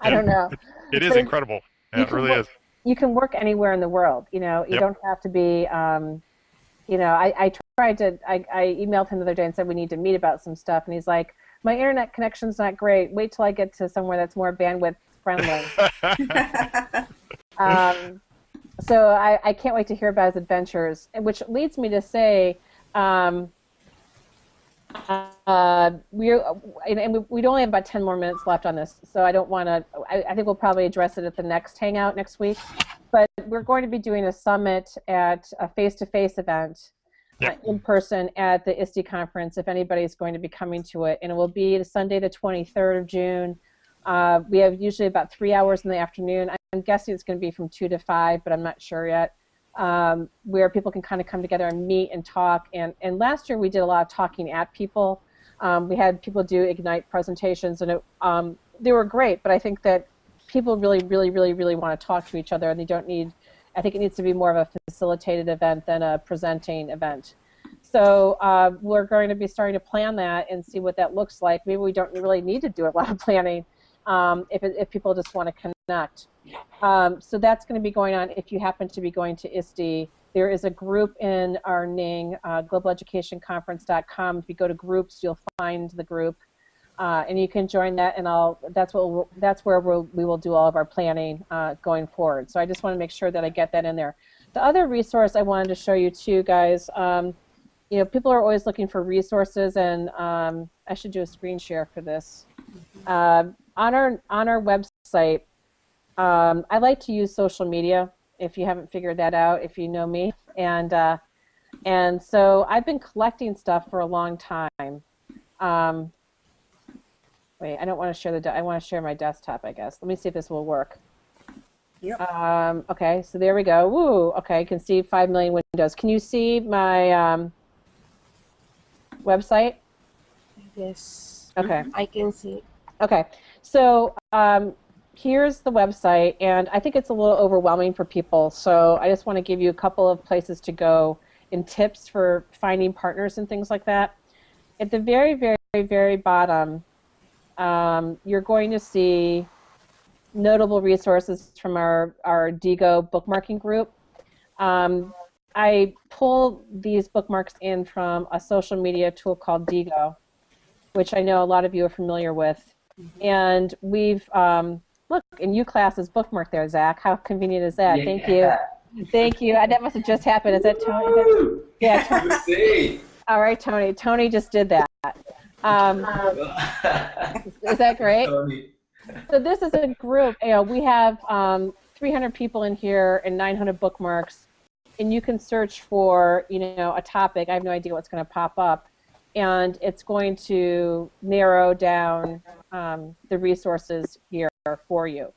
I don't know. It is But incredible. Yeah, it really is. You can work anywhere in the world. You know, you Yep. don't have to be. Um, you know, I, I tried to. I, I emailed him the other day and said we need to meet about some stuff, and he's like, "My internet connection's not great. Wait till I get to somewhere that's more bandwidth friendly." (laughs) (laughs) um, so I, I can't wait to hear about his adventures, which leads me to say, um, uh, we're and, and we, we only have about ten more minutes left on this, so I don't want to. I, I think we'll probably address it at the next hangout next week. But we're going to be doing a summit at a face-to-face event uh, in person at the ISTE conference. If anybody's going to be coming to it, and it will be Sunday, the 23rd of June. Uh, we have usually about three hours in the afternoon. I'm guessing it's going to be from two to five, but I'm not sure yet. Um, where people can kind of come together and meet and talk. And, and last year we did a lot of talking at people. Um, we had people do Ignite presentations, and it, um, they were great. But I think that people really, really, really, really want to talk to each other, and they don't need. I think it needs to be more of a facilitated event than a presenting event. So uh, we're going to be starting to plan that and see what that looks like. Maybe we don't really need to do a lot of planning um, if, if people just want to connect. Um, so that's going to be going on if you happen to be going to ISTE. There is a group in our NING, uh, globaleducationconference.com. If you go to groups, you'll find the group. Uh, and you can join that, and I'll. That's what we'll, that's where we'll, we will do all of our planning uh, going forward. So I just want to make sure that I get that in there. The other resource I wanted to show you too, guys. Um, you know, people are always looking for resources, and um, I should do a screen share for this. Uh, on our on our website, um, I like to use social media. If you haven't figured that out, if you know me, and uh, and so I've been collecting stuff for a long time. Um, wait, I don't want to share the. I want to share my desktop. I guess. Let me see if this will work. Yep. Um, okay, so there we go. Woo. Okay, you can see five million windows. Can you see my um, website? Yes. Okay. I can see. Okay, so um, here's the website, and I think it's a little overwhelming for people. So I just want to give you a couple of places to go and tips for finding partners and things like that. At the very, very, very bottom, um, you're going to see notable resources from our, our Diigo bookmarking group. Um, I pull these bookmarks in from a social media tool called Diigo, which I know a lot of you are familiar with. And we've, um, look, in UClass is bookmarked there, Zach. How convenient is that? Thank you. Thank you. That must have just happened. Is that Tony? Yeah. Tony. All right, Tony. Tony just did that. Um, is that great? (laughs) So this is a group. You know, we have um, 300 people in here and 900 bookmarks, and you can search for you know a topic. I have no idea what's going to pop up, and it's going to narrow down um, the resources here for you.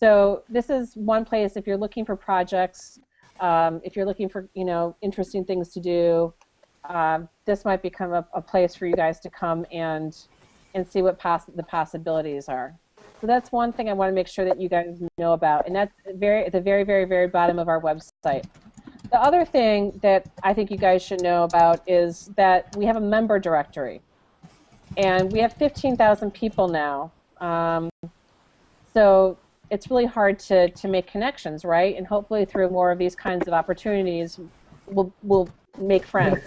So this is one place if you're looking for projects, um, if you're looking for you know interesting things to do, um, this might become a, a place for you guys to come and and see what the possibilities are. So that's one thing I want to make sure that you guys know about, and that's very at the very, very, very bottom of our website. The other thing that I think you guys should know about is that we have a member directory, and we have 15,000 people now. Um, so it's really hard to, to make connections, right? And hopefully through more of these kinds of opportunities, we'll, we'll make friends.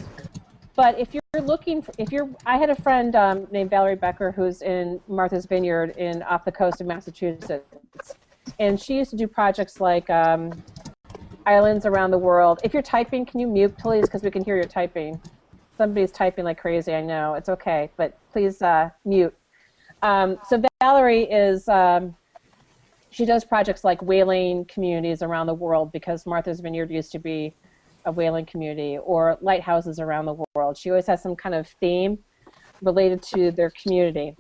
But if you're looking, for, if you're, I had a friend um, named Valerie Becker who's in Martha's Vineyard in off the coast of Massachusetts, and she used to do projects like um, islands around the world. If you're typing, can you mute, please, because we can hear your typing. Somebody's typing like crazy. I know it's okay, but please uh, mute. Um, so Valerie is. Um, she does projects like whaling communities around the world because Martha's Vineyard used to be a whaling community or lighthouses around the world. She always has some kind of theme related to their community.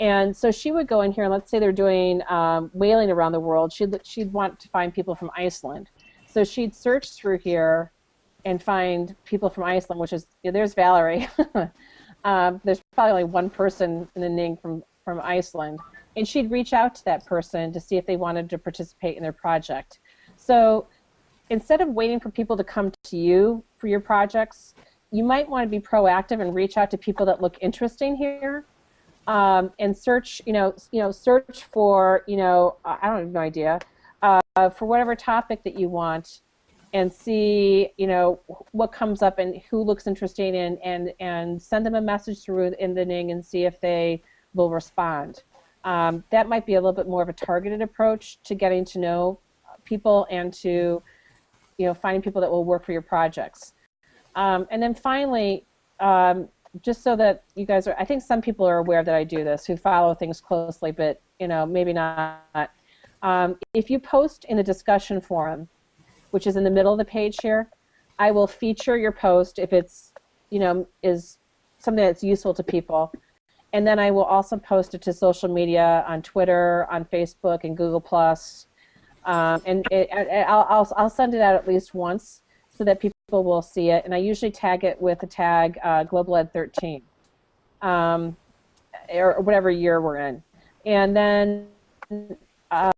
And so she would go in here, and let's say they're doing um, whaling around the world. She'd, she'd want to find people from Iceland. So she'd search through here and find people from Iceland, which is, yeah, there's Valerie. (laughs) um, there's probably only one person in the Ning from, from Iceland. And she'd reach out to that person to see if they wanted to participate in their project. So instead of waiting for people to come to you for your projects, you might want to be proactive and reach out to people that look interesting here. um, and search, you know, you know, search for, you know, I don't have no idea, uh, for whatever topic that you want, and see, you know, what comes up and who looks interesting, and and and send them a message through in the Ning and see if they will respond. Um, that might be a little bit more of a targeted approach to getting to know people and to, you know, finding people that will work for your projects. Um, and then finally, um, just so that you guys are, I think some people are aware that I do this who follow things closely, but you know, maybe not. Um, if you post in the discussion forum, which is in the middle of the page here, I will feature your post if it's, you know, is something that's useful to people. And then I will also post it to social media on Twitter, on Facebook, and Google Plus. Um, and it, I'll, I'll, I'll send it out at least once so that people will see it. And I usually tag it with the tag uh, Global Ed 13, um, or whatever year we're in. And then, uh,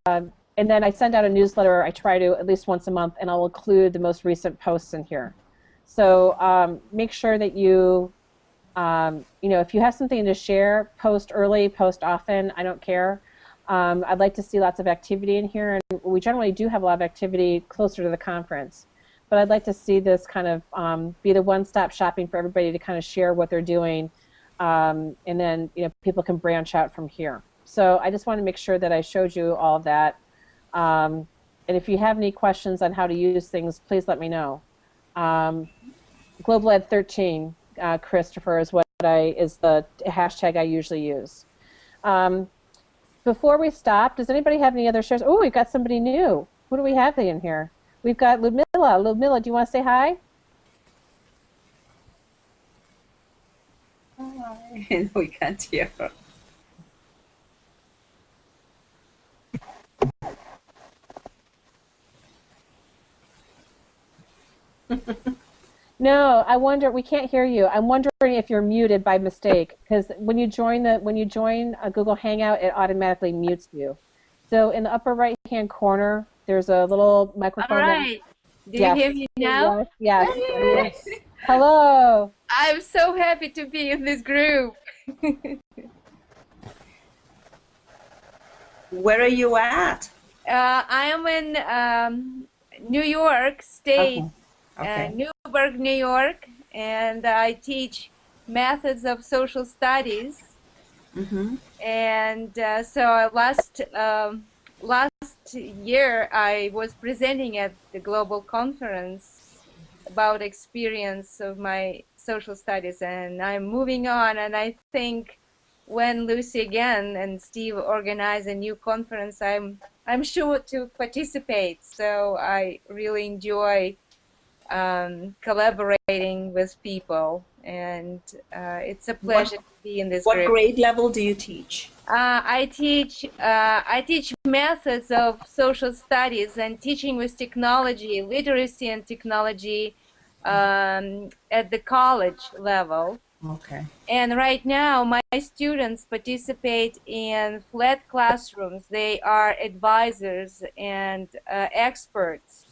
and then I send out a newsletter. I try to at least once a month, and I'll include the most recent posts in here. So um, make sure that you, um, you know, if you have something to share, post early, post often. I don't care. Um, I'd like to see lots of activity in here, and we generally do have a lot of activity closer to the conference. But I'd like to see this kind of um, be the one-stop shopping for everybody to kind of share what they're doing, um, and then you know people can branch out from here. So I just want to make sure that I showed you all of that. Um, and if you have any questions on how to use things, please let me know. Um, Global Ed 13, uh, Christopher, is what I is the hashtag I usually use. Um, before we stop, does anybody have any other shares? Oh, we've got somebody new. Who do we have in here? We've got Ludmilla. Ludmilla, do you want to say hi? Hi. (laughs) we can't hear her. (laughs) No, I wonder. We can't hear you. I'm wondering if you're muted by mistake because when you join the when you join a Google Hangout, it automatically mutes you. So in the upper right hand corner, there's a little microphone. All right. Do Yes. you hear me now? Yes. yes. (laughs) Hello. I'm so happy to be in this group. (laughs) Where are you at? Uh, I am in um, New York State, Okay. Uh, Newburgh, New York, and I teach methods of social studies. Mm-hmm. And uh, so last um, last year, I was presenting at the global conference about experience of my social studies, and I'm moving on. And I think when Lucy again and Steve organize a new conference, I'm I'm sure to participate. So I really enjoy um, collaborating with people, and uh, it's a pleasure to be in this What group. grade level do you teach? Uh, I teach uh, I teach methods of social studies and teaching with technology, literacy and technology um, at the college level. Okay. And right now, my students participate in flat classrooms. They are advisors and uh, experts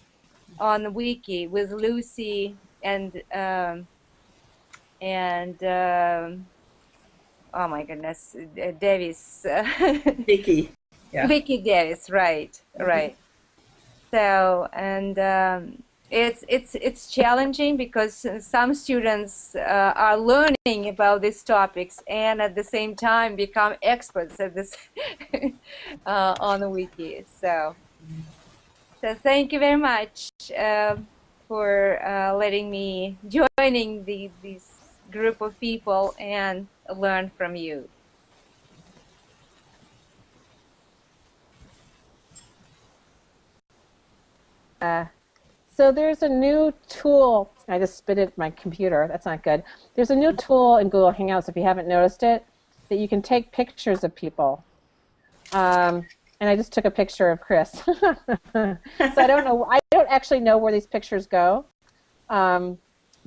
on the Wiki with Lucy and um, and um, oh my goodness, uh, Davis, (laughs) Vicki. Yeah. Vicki Davis, right, right. So and um, it's it's it's challenging because some students uh, are learning about these topics and at the same time become experts at this (laughs) uh, on the wiki. So so thank you very much uh, for uh, letting me joining the this group of people and learn from you. Uh, so there's a new tool. I just spit it my computer. That's not good. There's a new tool in Google Hangouts, if you haven't noticed it, that you can take pictures of people. Um, and I just took a picture of Chris. (laughs) so I don't know. I don't actually know where these pictures go. Um,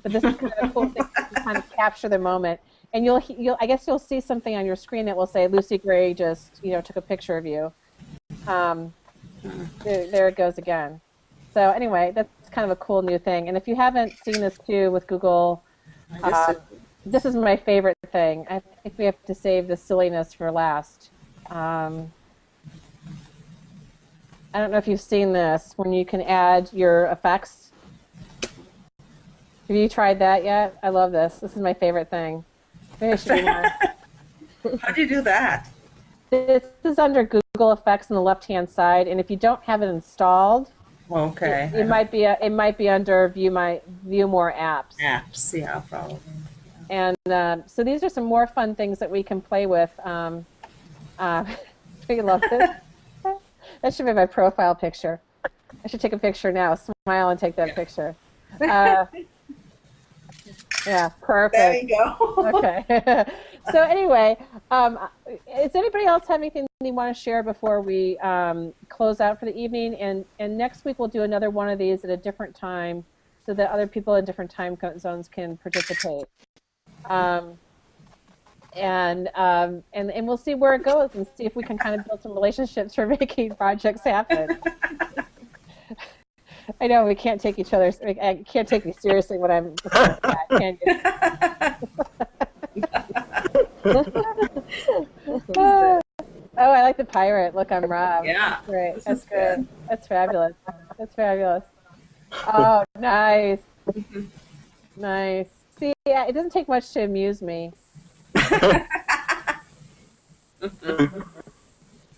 but this is kind of a cool thing to kind of capture the moment. And you'll, you'll, I guess you'll see something on your screen that will say Lucy Gray just, you know, took a picture of you. Um, there, there it goes again. So anyway, that's kind of a cool new thing. And if you haven't seen this too with Google, uh, this is my favorite thing. I think we have to save the silliness for last. Um, I don't know if you've seen this when you can add your effects. Have you tried that yet? I love this. This is my favorite thing. Maybe I should do more. (laughs) How do you do that? This is under Google Effects on the left-hand side, and if you don't have it installed, Okay. it, it might be a, it might be under View My View More Apps. apps. Yeah, probably. And um, so these are some more fun things that we can play with. Um, uh, (laughs) we love this. That should be my profile picture. I should take a picture now. Smile and take that picture. Uh, yeah, perfect. There you go. (laughs) okay. (laughs) so anyway, um, does anybody else have anything they want to share before we um, close out for the evening? And and next week we'll do another one of these at a different time, so that other people in different time zones can participate. Um, and um, and and we'll see where it goes and see if we can kind of build some relationships for (laughs) making projects happen. (laughs) I know we can't take each other. I can't take me seriously when I'm. Can you? (laughs) oh, I like the pirate. Look, I'm Rob. Yeah, That's great. That's good. good. That's fabulous. That's fabulous. Oh, nice. Nice. See, yeah, it doesn't take much to amuse me. (laughs)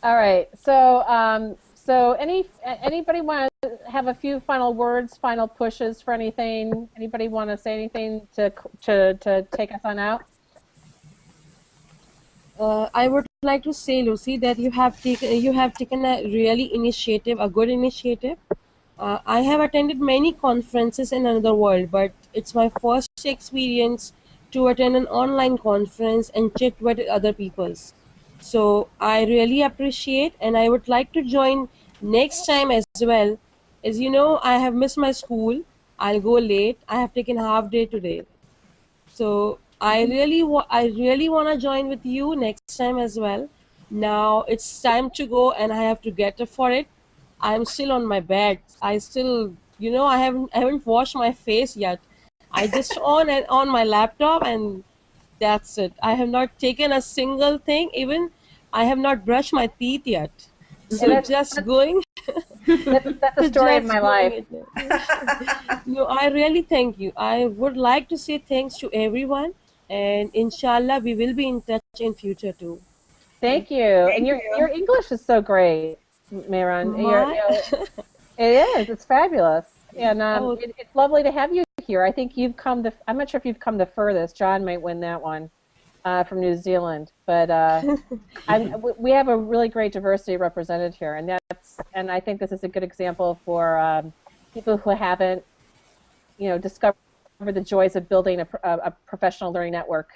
All right. So, um, so any anybody want to have a few final words, final pushes for anything? Anybody want to say anything to to to take us on out? Uh, I would like to say, Lucy, that you have taken you have taken a really initiative, a good initiative. Uh, I have attended many conferences in another world, but it's my first experience to attend an online conference and chat with other people's. So I really appreciate, and I would like to join next time as well. As you know, I have missed my school. I'll go late. I have taken half day today. So I mm-hmm. really wa- I really want to join with you next time as well. Now it's time to go and I have to get up for it. I'm still on my bed. I still, you know, I haven't I haven't washed my face yet. I just on and on my laptop and that's it. I have not taken a single thing. Even I have not brushed my teeth yet. So that's- just going. That's, that's the (laughs) story of my life. no, I really thank you. I would like to say thanks to everyone, and inshallah, we will be in touch in future too. Thank you. and your your English is so great. Your- My- your- it is. It's fabulous. And um, Oh. it, it's lovely to have you here. I think you've come the. I'm not sure if you've come the furthest. John might win that one uh, from New Zealand, but uh, (laughs) I'm, we have a really great diversity represented here, and that's. And I think this is a good example for um, people who haven't, you know, discovered the joys of building a, a, a professional learning network.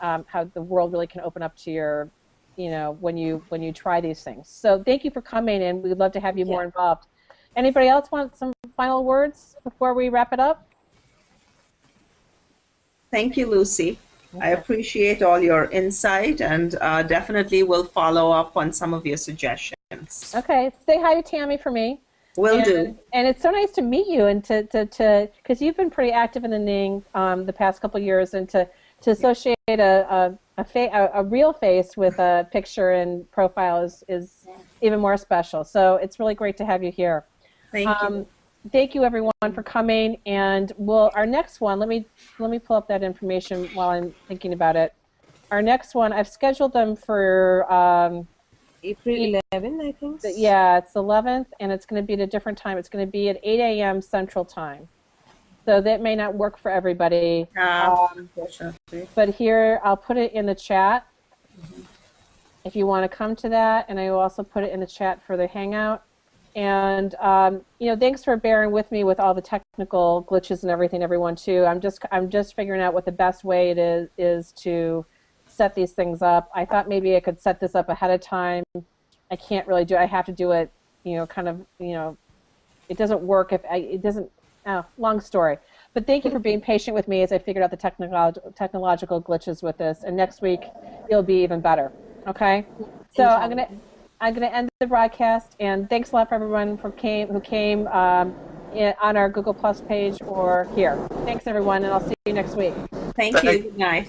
Um, how the world really can open up to your you know when you when you try these things so thank you for coming and we'd love to have you more involved anybody else want some final words before we wrap it up Thank you, Lucy. I appreciate all your insight and uh, definitely will follow up on some of your suggestions. okay say hi to tammy for me Will and, do. and it's so nice to meet you and to to to because you've been pretty active in the ning um, the past couple years and to to associate a a, a, fa- a, a real face with a picture and profile is is even more special so it's really great to have you here Thank um, you. Thank you everyone for coming. And we'll our next one let me let me pull up that information while i'm thinking about it. Our next one i've scheduled them for um, April 11, I think. th- yeah it's 11th and it's going to be at a different time. It's going to be at 8 a.m central time. So that may not work for everybody. Uh, um, unfortunately. but here i'll put it in the chat. If you want to come to that and i will also put it in the chat for the hangout and um, you know thanks for bearing with me with all the technical glitches and everything everyone too. I'm just i'm just figuring out what the best way it is is to set these things up. I thought maybe i could set this up ahead of time. I can't really do it. i have to do it you know kind of you know it doesn't work if I, it doesn't oh, long story. But thank you for being patient with me as i figured out the technolog- technological glitches with this. And next week it'll be even better. Okay? So i'm gonna i'm gonna end the broadcast and thanks a lot for everyone for came who came um, in, on our google plus page or here thanks everyone and i'll see you next week Thank you. Thank- Good night.